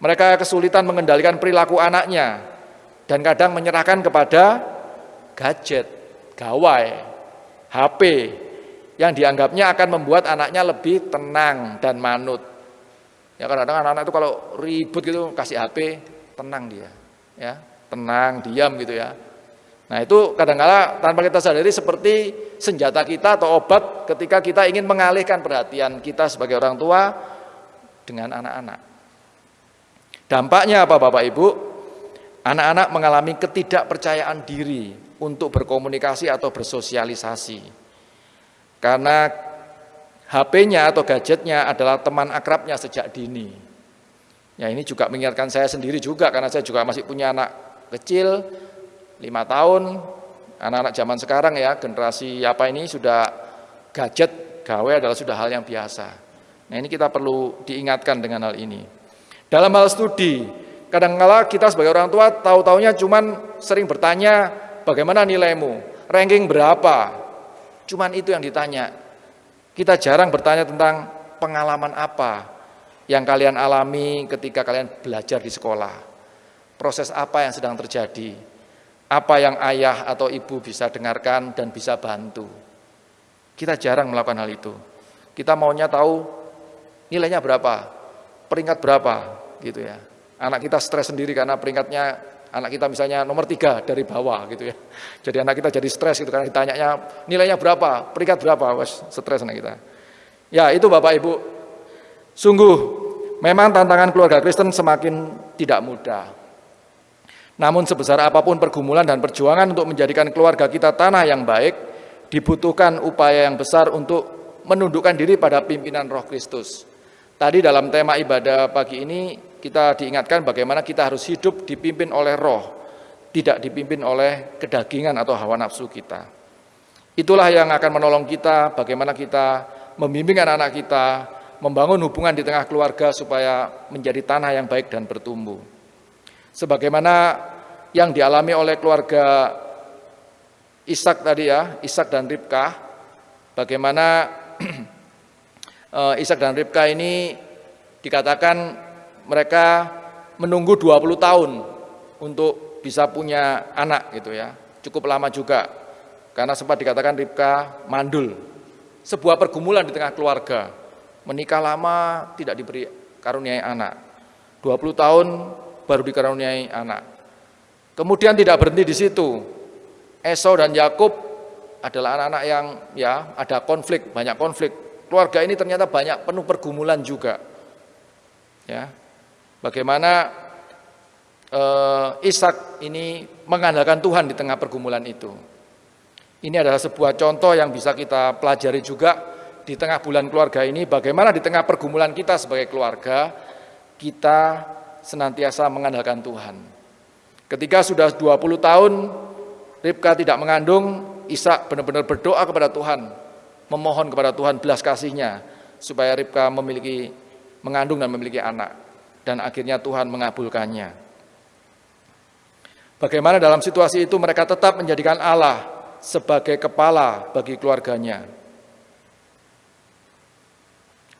Mereka kesulitan mengendalikan perilaku anaknya dan kadang menyerahkan kepada gadget, gawai, HP yang dianggapnya akan membuat anaknya lebih tenang dan manut. Ya kadang-kadang anak-anak itu kalau ribut gitu kasih HP, tenang dia, ya tenang, diam gitu ya Nah itu kadang-kala tanpa kita sadari seperti senjata kita atau obat ketika kita ingin mengalihkan perhatian kita sebagai orang tua dengan anak-anak. Dampaknya apa Bapak Ibu? Anak-anak mengalami ketidakpercayaan diri untuk berkomunikasi atau bersosialisasi. Karena HP-nya atau gadgetnya adalah teman akrabnya sejak dini. Ya ini juga mengingatkan saya sendiri juga karena saya juga masih punya anak kecil lima tahun, anak-anak zaman sekarang ya, generasi apa ini sudah gadget, gawe adalah sudah hal yang biasa. Nah ini kita perlu diingatkan dengan hal ini. Dalam hal studi, kadang-kala kita sebagai orang tua tahu-taunya cuman sering bertanya bagaimana nilaimu, ranking berapa, cuman itu yang ditanya. Kita jarang bertanya tentang pengalaman apa yang kalian alami ketika kalian belajar di sekolah. Proses apa yang sedang terjadi apa yang ayah atau ibu bisa dengarkan dan bisa bantu. Kita jarang melakukan hal itu. Kita maunya tahu nilainya berapa, peringkat berapa gitu ya. Anak kita stres sendiri karena peringkatnya anak kita misalnya nomor tiga dari bawah gitu ya. Jadi anak kita jadi stres gitu karena ditanyanya nilainya berapa, peringkat berapa, wes stres anak kita. Ya itu Bapak Ibu, sungguh memang tantangan keluarga Kristen semakin tidak mudah. Namun sebesar apa pun pergumulan dan perjuangan untuk menjadikan keluarga kita tanah yang baik, dibutuhkan upaya yang besar untuk menundukkan diri pada pimpinan roh Kristus. Tadi dalam tema ibadah pagi ini kita diingatkan bagaimana kita harus hidup dipimpin oleh roh, tidak dipimpin oleh kedagingan atau hawa nafsu kita. Itulah yang akan menolong kita bagaimana kita membimbing anak-anak kita, membangun hubungan di tengah keluarga supaya menjadi tanah yang baik dan bertumbuh. Sebagaimana yang dialami oleh keluarga Ishak tadi ya, Ishak dan Ribkah, bagaimana (clears throat) Eh, Ishak dan Ribka ini dikatakan mereka menunggu 20 tahun untuk bisa punya anak gitu ya. Cukup lama juga. Karena sempat dikatakan Ribka mandul. Sebuah pergumulan di tengah keluarga. Menikah lama tidak diberi karuniai anak. 20 tahun baru dikaruniai anak. Kemudian tidak berhenti di situ. Esau dan Yakub adalah anak-anak yang ya ada konflik, banyak konflik keluarga ini ternyata banyak penuh pergumulan juga. Ya, bagaimana eh, Ishak ini mengandalkan Tuhan di tengah pergumulan itu. Ini adalah sebuah contoh yang bisa kita pelajari juga di tengah bulan keluarga ini, bagaimana di tengah pergumulan kita sebagai keluarga, kita senantiasa mengandalkan Tuhan. Ketika sudah 20 tahun, Ribka tidak mengandung, Ishak benar-benar berdoa kepada Tuhan, memohon kepada Tuhan belas kasihnya supaya Ribka memiliki mengandung dan memiliki anak dan akhirnya Tuhan mengabulkannya. Bagaimana dalam situasi itu mereka tetap menjadikan Allah sebagai kepala bagi keluarganya.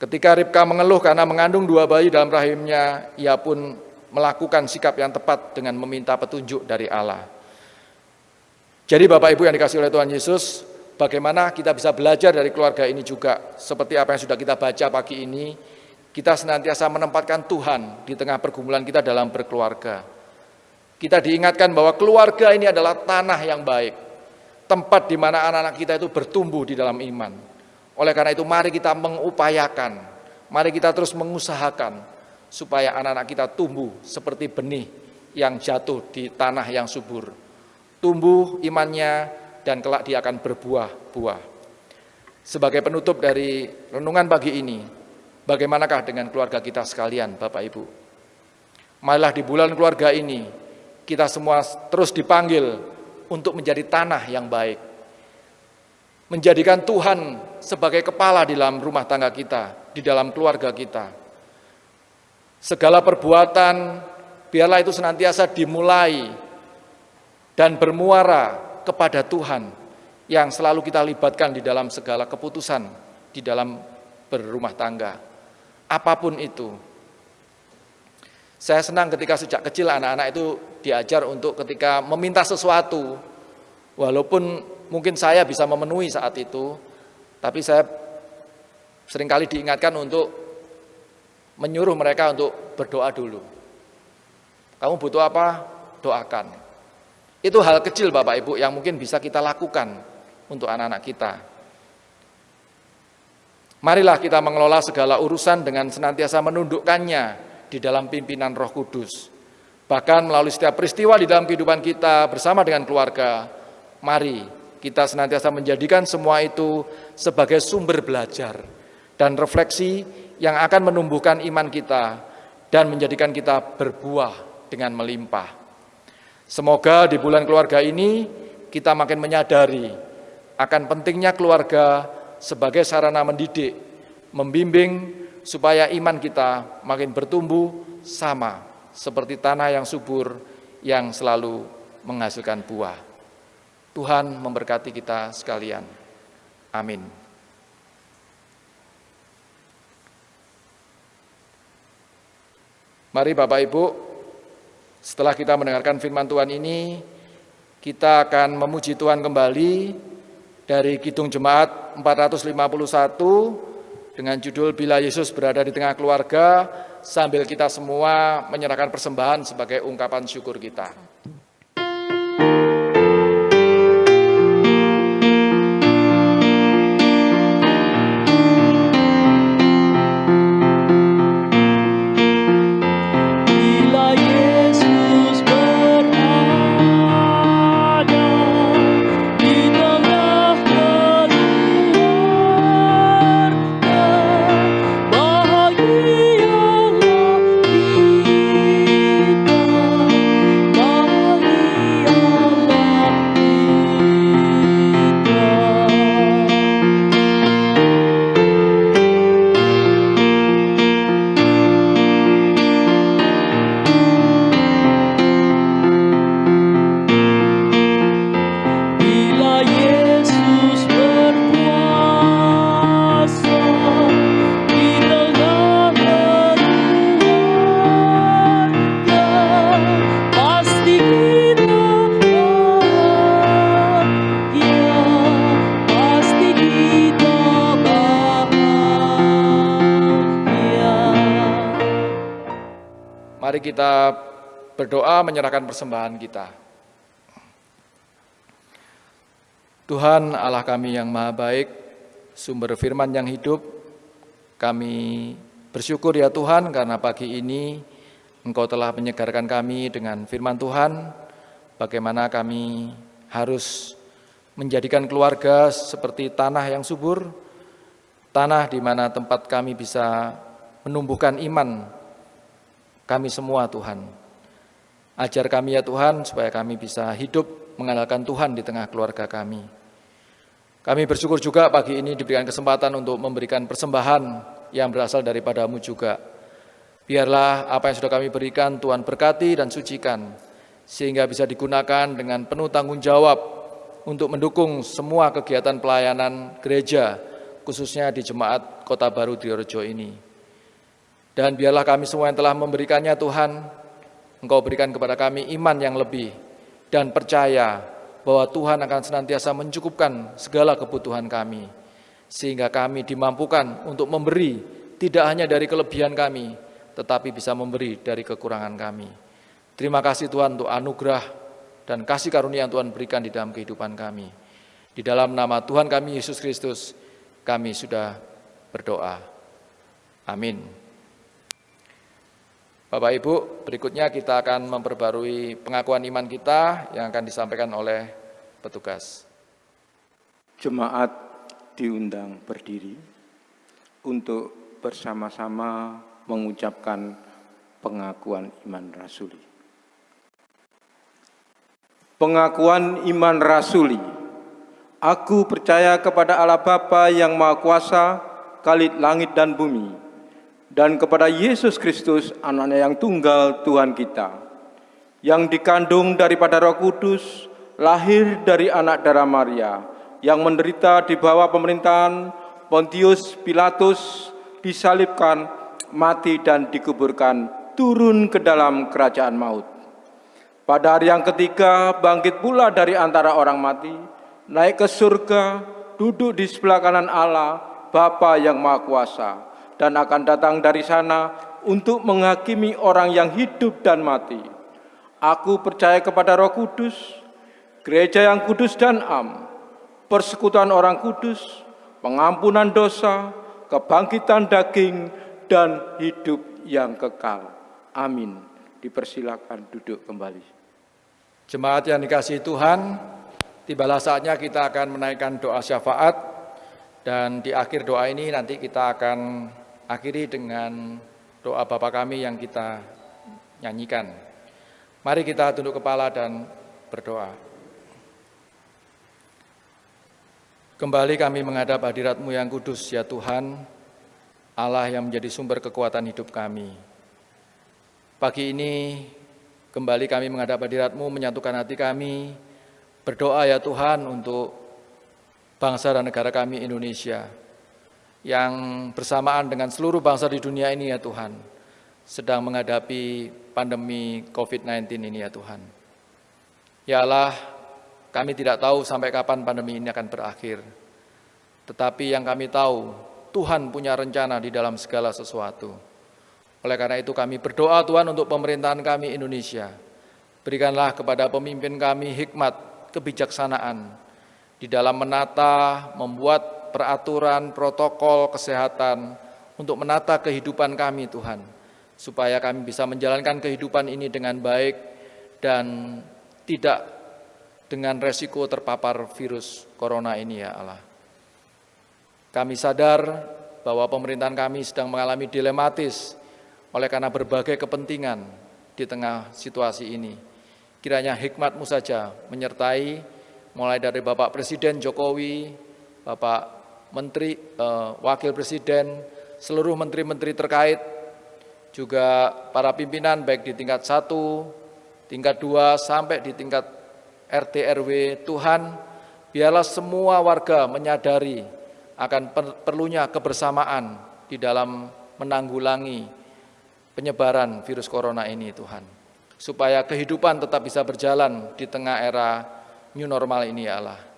Ketika Ribka mengeluh karena mengandung dua bayi dalam rahimnya, ia pun melakukan sikap yang tepat dengan meminta petunjuk dari Allah. Jadi Bapak Ibu yang dikasih oleh Tuhan Yesus, bagaimana kita bisa belajar dari keluarga ini juga. Seperti apa yang sudah kita baca pagi ini, kita senantiasa menempatkan Tuhan di tengah pergumulan kita dalam berkeluarga. Kita diingatkan bahwa keluarga ini adalah tanah yang baik, tempat di mana anak-anak kita itu bertumbuh di dalam iman. Oleh karena itu mari kita mengupayakan, mari kita terus mengusahakan supaya anak-anak kita tumbuh seperti benih yang jatuh di tanah yang subur. Tumbuh imannya, dan kelak dia akan berbuah-buah. Sebagai penutup dari renungan pagi ini, bagaimanakah dengan keluarga kita sekalian, Bapak Ibu? Malah di bulan keluarga ini, kita semua terus dipanggil untuk menjadi tanah yang baik. Menjadikan Tuhan sebagai kepala di dalam rumah tangga kita, di dalam keluarga kita. Segala perbuatan, biarlah itu senantiasa dimulai dan bermuara kepada Tuhan yang selalu kita libatkan di dalam segala keputusan di dalam berumah tangga. Apa pun itu. Saya senang ketika sejak kecil anak-anak itu diajar untuk ketika meminta sesuatu, walaupun mungkin saya bisa memenuhi saat itu, tapi saya sering kali diingatkan untuk menyuruh mereka untuk berdoa dulu. Kamu butuh apa? Doakan. Itu hal kecil Bapak Ibu yang mungkin bisa kita lakukan untuk anak-anak kita. Marilah kita mengelola segala urusan dengan senantiasa menundukkannya di dalam pimpinan roh kudus. Bahkan melalui setiap peristiwa di dalam kehidupan kita bersama dengan keluarga, mari kita senantiasa menjadikan semua itu sebagai sumber belajar dan refleksi yang akan menumbuhkan iman kita dan menjadikan kita berbuah dengan melimpah. Semoga di bulan keluarga ini kita makin menyadari akan pentingnya keluarga sebagai sarana mendidik, membimbing supaya iman kita makin bertumbuh sama seperti tanah yang subur yang selalu menghasilkan buah. Tuhan memberkati kita sekalian. Amin. Mari Bapak Ibu setelah kita mendengarkan firman Tuhan ini, kita akan memuji Tuhan kembali dari Kidung Jemaat 451 dengan judul Bila Yesus berada di tengah keluarga sambil kita semua menyerahkan persembahan sebagai ungkapan syukur kita. Menyerahkan persembahan kita. Tuhan Allah kami yang maha baik, sumber firman yang hidup, kami bersyukur ya Tuhan karena pagi ini Engkau telah menyegarkan kami dengan firman Tuhan, bagaimana kami harus menjadikan keluarga seperti tanah yang subur, tanah di mana tempat kami bisa menumbuhkan iman kami semua Tuhan. Ajar kami ya Tuhan supaya kami bisa hidup mengandalkan Tuhan di tengah keluarga kami. Kami bersyukur juga pagi ini diberikan kesempatan untuk memberikan persembahan yang berasal daripadamu juga. Biarlah apa yang sudah kami berikan Tuhan berkati dan sucikan, sehingga bisa digunakan dengan penuh tanggung jawab untuk mendukung semua kegiatan pelayanan gereja, khususnya di Jemaat Kota Baru Diorejo ini. Dan biarlah kami semua yang telah memberikannya Tuhan, Engkau berikan kepada kami iman yang lebih dan percaya bahwa Tuhan akan senantiasa mencukupkan segala kebutuhan kami, sehingga kami dimampukan untuk memberi tidak hanya dari kelebihan kami, tetapi bisa memberi dari kekurangan kami. Terima kasih Tuhan untuk anugerah dan kasih karunia yang Tuhan berikan di dalam kehidupan kami. Di dalam nama Tuhan kami Yesus Kristus, kami sudah berdoa. Amin. Bapak Ibu, berikutnya kita akan memperbarui pengakuan iman kita yang akan disampaikan oleh petugas. Jemaat diundang berdiri untuk bersama-sama mengucapkan pengakuan iman rasuli. Pengakuan iman rasuli. Aku percaya kepada Allah Bapa yang Maha Kuasa, Kalit langit dan bumi, dan kepada Yesus Kristus, anaknya yang tunggal Tuhan kita, yang dikandung daripada roh kudus, lahir dari anak darah Maria, yang menderita di bawah pemerintahan Pontius Pilatus, disalibkan, mati dan dikuburkan, turun ke dalam kerajaan maut. Pada hari yang ketiga, bangkit pula dari antara orang mati, naik ke surga, duduk di sebelah kanan Allah, Bapa yang Maha Kuasa, dan akan datang dari sana untuk menghakimi orang yang hidup dan mati. Aku percaya kepada Roh Kudus, gereja yang kudus dan am, persekutuan orang kudus, pengampunan dosa, kebangkitan daging, dan hidup yang kekal. Amin. Dipersilakan duduk kembali. Jemaat yang dikasih Tuhan, tibalah saatnya kita akan menaikkan doa syafaat dan di akhir doa ini nanti kita akan akhiri dengan doa Bapa kami yang kita nyanyikan. Mari kita tunduk kepala dan berdoa. Kembali kami menghadap hadiratmu yang kudus, ya Tuhan, Allah yang menjadi sumber kekuatan hidup kami. Pagi ini kembali kami menghadap hadiratmu, menyatukan hati kami, berdoa ya Tuhan untuk bangsa dan negara kami Indonesia yang bersamaan dengan seluruh bangsa di dunia ini ya Tuhan, sedang menghadapi pandemi COVID-19 ini ya Tuhan. Ya Allah, kami tidak tahu sampai kapan pandemi ini akan berakhir. Tetapi yang kami tahu, Tuhan punya rencana di dalam segala sesuatu. Oleh karena itu kami berdoa Tuhan untuk pemerintahan kami Indonesia. Berikanlah kepada pemimpin kami hikmat, kebijaksanaan di dalam menata, membuat peraturan, protokol kesehatan untuk menata kehidupan kami Tuhan. Supaya kami bisa menjalankan kehidupan ini dengan baik dan tidak dengan resiko terpapar virus corona ini ya Allah. Kami sadar bahwa pemerintahan kami sedang mengalami dilematis oleh karena berbagai kepentingan di tengah situasi ini. Kiranya hikmatmu saja menyertai mulai dari Bapak Presiden Jokowi, Bapak Menteri, eh, Wakil Presiden, seluruh menteri-menteri terkait, juga para pimpinan baik di tingkat satu, tingkat dua, sampai di tingkat RT RW Tuhan, biarlah semua warga menyadari akan perlunya kebersamaan di dalam menanggulangi penyebaran virus corona ini Tuhan. Supaya kehidupan tetap bisa berjalan di tengah era new normal ini ya Allah.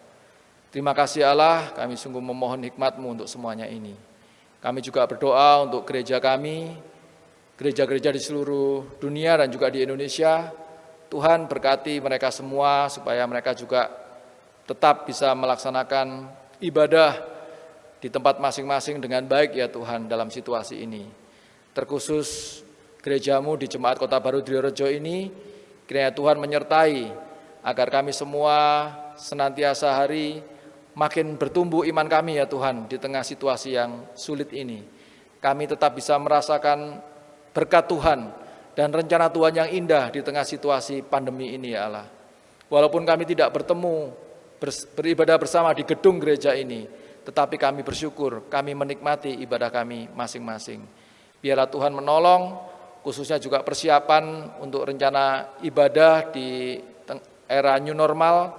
Terima kasih Allah, kami sungguh memohon hikmat-Mu untuk semuanya ini. Kami juga berdoa untuk gereja kami, gereja-gereja di seluruh dunia dan juga di Indonesia. Tuhan berkati mereka semua supaya mereka juga tetap bisa melaksanakan ibadah di tempat masing-masing dengan baik ya Tuhan dalam situasi ini. Terkhusus gerejamu di Jemaat Kota Baru Diorejo ini, kiranya Tuhan menyertai agar kami semua senantiasa hari makin bertumbuh iman kami ya Tuhan di tengah situasi yang sulit ini. Kami tetap bisa merasakan berkat Tuhan dan rencana Tuhan yang indah di tengah situasi pandemi ini ya Allah. Walaupun kami tidak bertemu, beribadah bersama di gedung gereja ini, tetapi kami bersyukur, kami menikmati ibadah kami masing-masing. Biarlah Tuhan menolong, khususnya juga persiapan untuk rencana ibadah di era new normal,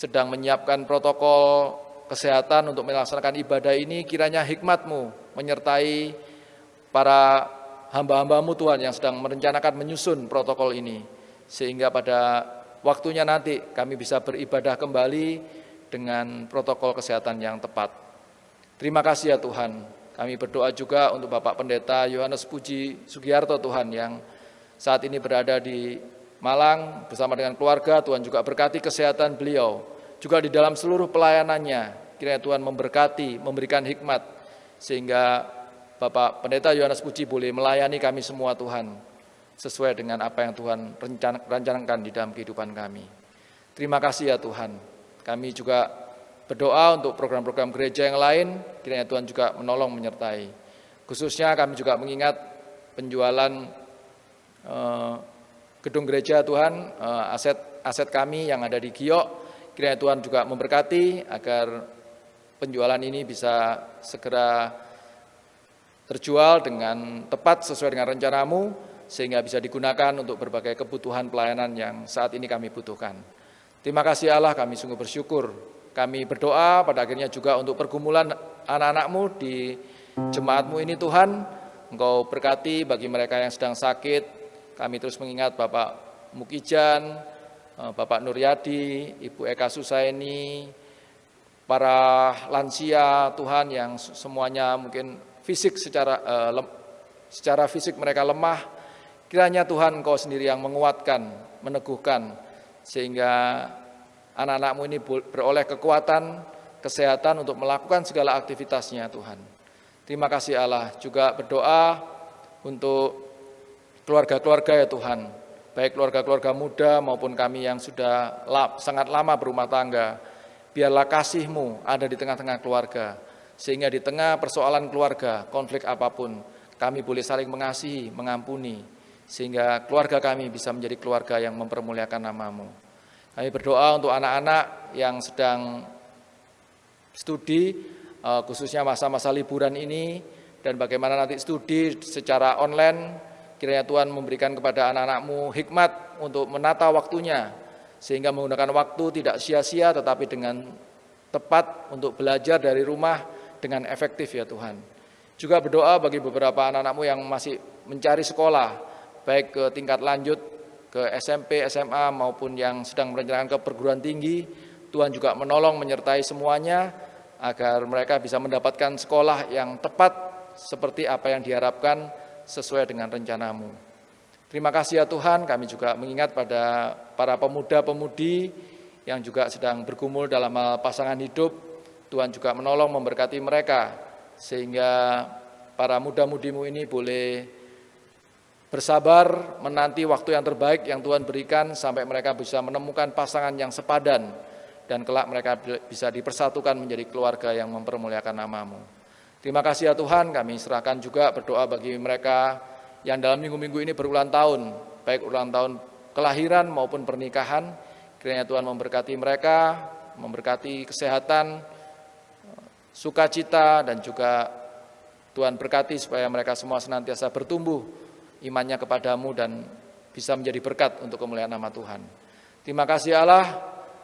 sedang menyiapkan protokol kesehatan untuk melaksanakan ibadah ini, kiranya hikmatmu menyertai para hamba-hambamu Tuhan yang sedang merencanakan menyusun protokol ini. Sehingga pada waktunya nanti kami bisa beribadah kembali dengan protokol kesehatan yang tepat. Terima kasih ya Tuhan. Kami berdoa juga untuk Bapak Pendeta Yohanes Puji Sugiarto Tuhan yang saat ini berada di Malang bersama dengan keluarga. Tuhan juga berkati kesehatan beliau. Juga di dalam seluruh pelayanannya. Kiranya Tuhan memberkati, memberikan hikmat. Sehingga Bapak Pendeta Yohanes Puji boleh melayani kami semua Tuhan, sesuai dengan apa yang Tuhan rencanakan di dalam kehidupan kami. Terima kasih ya Tuhan. Kami juga berdoa untuk program-program gereja yang lain, kiranya Tuhan juga menolong menyertai. Khususnya kami juga mengingat penjualan eh, gedung gereja Tuhan, eh, aset aset kami yang ada di Giok, kiranya Tuhan juga memberkati agar penjualan ini bisa segera terjual dengan tepat sesuai dengan rencanamu, sehingga bisa digunakan untuk berbagai kebutuhan pelayanan yang saat ini kami butuhkan. Terima kasih Allah, kami sungguh bersyukur. Kami berdoa pada akhirnya juga untuk pergumulan anak-anakmu di jemaatmu ini Tuhan, Engkau berkati bagi mereka yang sedang sakit. Kami terus mengingat Bapak Mukijan, eh, Bapak Nuryadi, Ibu Eka Susaini, para lansia Tuhan yang semuanya mungkin fisik secara lem, secara fisik mereka lemah, kiranya Tuhan Engkau sendiri yang menguatkan, meneguhkan sehingga anak-anakmu ini beroleh kekuatan, kesehatan untuk melakukan segala aktivitasnya Tuhan. Terima kasih Allah. Juga berdoa untuk keluarga-keluarga ya Tuhan, baik keluarga-keluarga muda maupun kami yang sudah sangat lama berumah tangga. Biarlah kasih-Mu ada di tengah-tengah keluarga sehingga di tengah persoalan keluarga, konflik apa pun, kami boleh saling mengasihi, mengampuni, sehingga keluarga kami bisa menjadi keluarga yang mempermuliakan namamu. Kami berdoa untuk anak-anak yang sedang studi, eh, khususnya masa-masa liburan ini, dan bagaimana nanti studi secara online, kiranya Tuhan memberikan kepada anak-anakmu hikmat untuk menata waktunya, sehingga menggunakan waktu tidak sia-sia tetapi dengan tepat untuk belajar dari rumah dengan efektif ya Tuhan. Juga berdoa bagi beberapa anak-anakmu yang masih mencari sekolah, baik ke tingkat lanjut, ke SMP, SMA, maupun yang sedang merencanakan ke perguruan tinggi, Tuhan juga menolong menyertai semuanya, agar mereka bisa mendapatkan sekolah yang tepat seperti apa yang diharapkan sesuai dengan rencanamu. Terima kasih ya Tuhan, kami juga mengingat pada para pemuda-pemudi yang juga sedang bergumul dalam pasangan hidup, Tuhan juga menolong memberkati mereka sehingga para muda-mudimu ini boleh bersabar menanti waktu yang terbaik yang Tuhan berikan sampai mereka bisa menemukan pasangan yang sepadan dan kelak mereka bisa dipersatukan menjadi keluarga yang mempermuliakan namamu. Terima kasih ya Tuhan, kami serahkan juga berdoa bagi mereka yang dalam minggu-minggu ini berulang tahun, baik ulang tahun kelahiran maupun pernikahan, kiranya Tuhan memberkati mereka, memberkati kesehatan, sukacita dan juga Tuhan berkati supaya mereka semua senantiasa bertumbuh imannya kepadamu dan bisa menjadi berkat untuk kemuliaan nama Tuhan. Terima kasih Allah,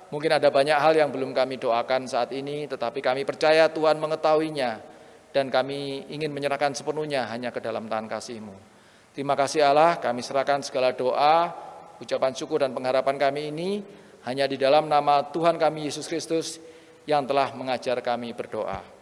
mungkin ada banyak hal yang belum kami doakan saat ini, tetapi kami percaya Tuhan mengetahuinya dan kami ingin menyerahkan sepenuhnya hanya ke dalam tangan kasih-Mu. Terima kasih Allah, kami serahkan segala doa, ucapan syukur dan pengharapan kami ini hanya di dalam nama Tuhan kami Yesus Kristus yang telah mengajar kami berdoa.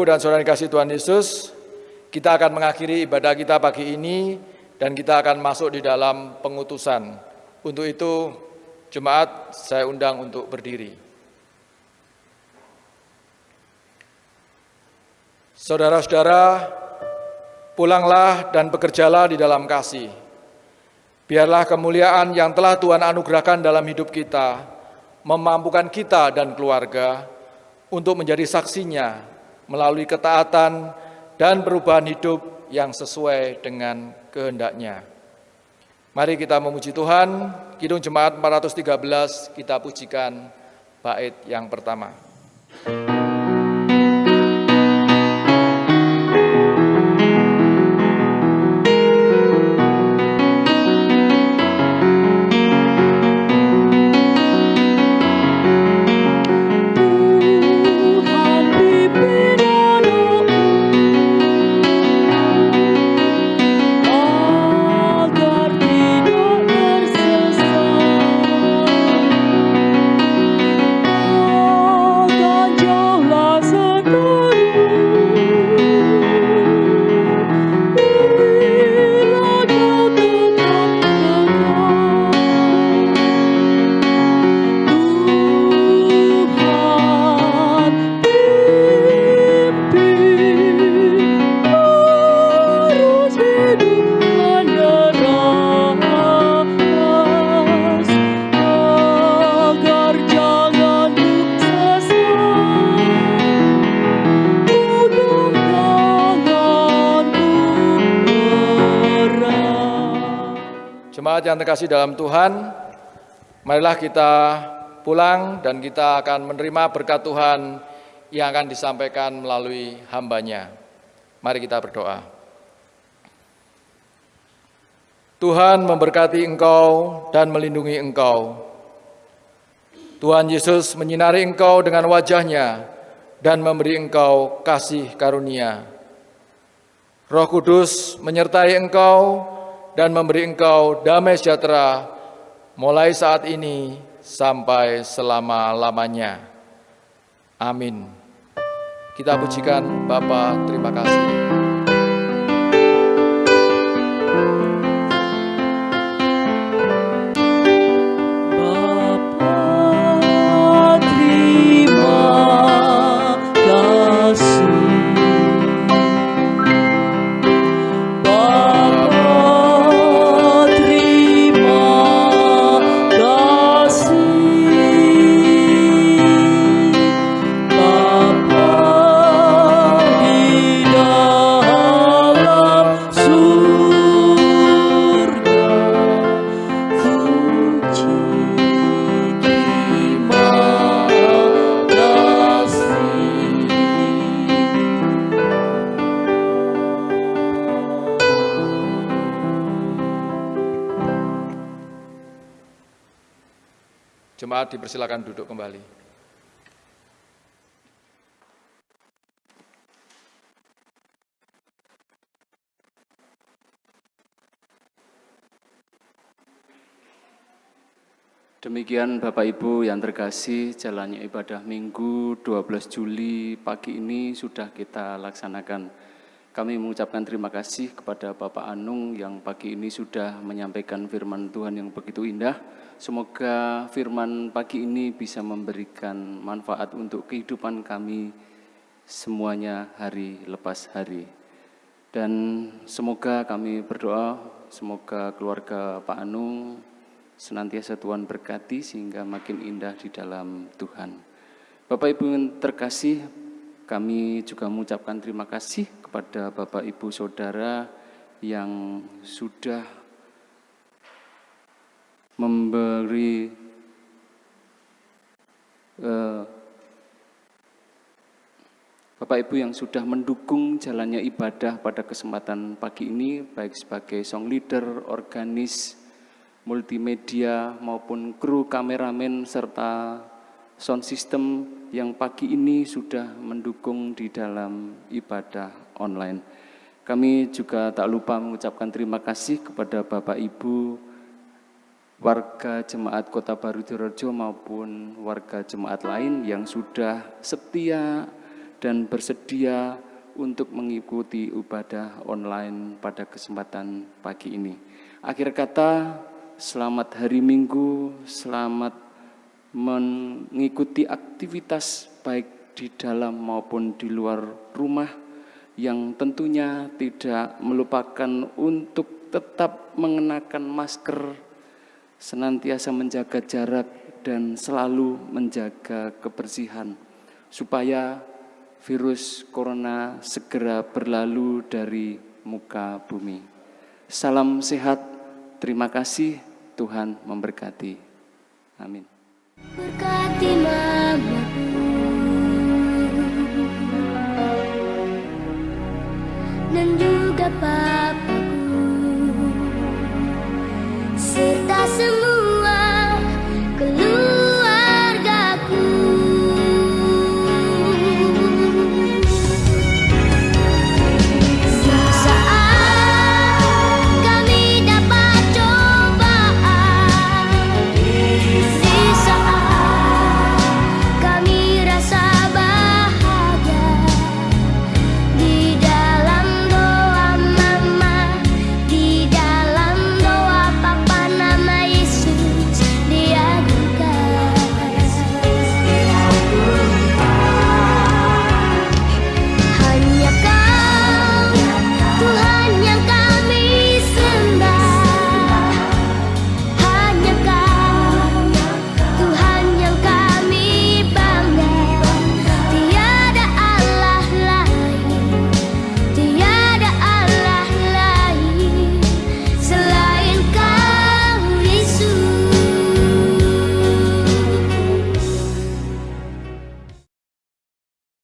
Ibu, dan Saudara kasih Tuhan Yesus, kita akan mengakhiri ibadah kita pagi ini dan kita akan masuk di dalam pengutusan. Untuk itu, jemaat saya undang untuk berdiri. Saudara-saudara, pulanglah dan bekerjalah di dalam kasih. Biarlah kemuliaan yang telah Tuhan anugerahkan dalam hidup kita, memampukan kita dan keluarga untuk menjadi saksinya melalui ketaatan dan perubahan hidup yang sesuai dengan kehendaknya. Mari kita memuji Tuhan, Kidung Jemaat 413 kita pujikan bait yang pertama. Jemaat yang terkasih dalam Tuhan, marilah kita pulang dan kita akan menerima berkat Tuhan yang akan disampaikan melalui hambanya. Mari kita berdoa. Tuhan memberkati engkau dan melindungi engkau. Tuhan Yesus menyinari engkau dengan wajahnya dan memberi engkau kasih karunia. Roh Kudus menyertai engkau dan memberi engkau damai sejahtera mulai saat ini sampai selama-lamanya. Amin. Kita pujikan Bapa, terima kasih. Demikian Bapak Ibu yang terkasih, jalannya ibadah Minggu 12 Juli pagi ini sudah kita laksanakan. Kami mengucapkan terima kasih kepada Bapak Anung yang pagi ini sudah menyampaikan firman Tuhan yang begitu indah. Semoga firman pagi ini bisa memberikan manfaat untuk kehidupan kami semuanya hari lepas hari. Dan semoga kami berdoa, semoga keluarga Pak Anung senantiasa Tuhan berkati sehingga makin indah di dalam Tuhan. Bapak Ibu yang terkasih, kami juga mengucapkan terima kasih kepada Bapak Ibu Saudara yang sudah memberi uh, Bapak Ibu yang sudah mendukung jalannya ibadah pada kesempatan pagi ini, baik sebagai song leader, organis, multimedia, maupun kru kameramen, serta sound system yang pagi ini sudah mendukung di dalam ibadah online. Kami juga tak lupa mengucapkan terima kasih kepada Bapak Ibu warga jemaat Kota Baru Dirojo maupun warga jemaat lain yang sudah setia dan bersedia untuk mengikuti ibadah online pada kesempatan pagi ini. Akhir kata, selamat hari Minggu, selamat mengikuti aktivitas baik di dalam maupun di luar rumah yang tentunya tidak melupakan untuk tetap mengenakan masker, senantiasa menjaga jarak dan selalu menjaga kebersihan supaya virus corona segera berlalu dari muka bumi. Salam sehat, terima kasih, Tuhan memberkati. Amin. Berkati mamaku dan juga papaku serta semua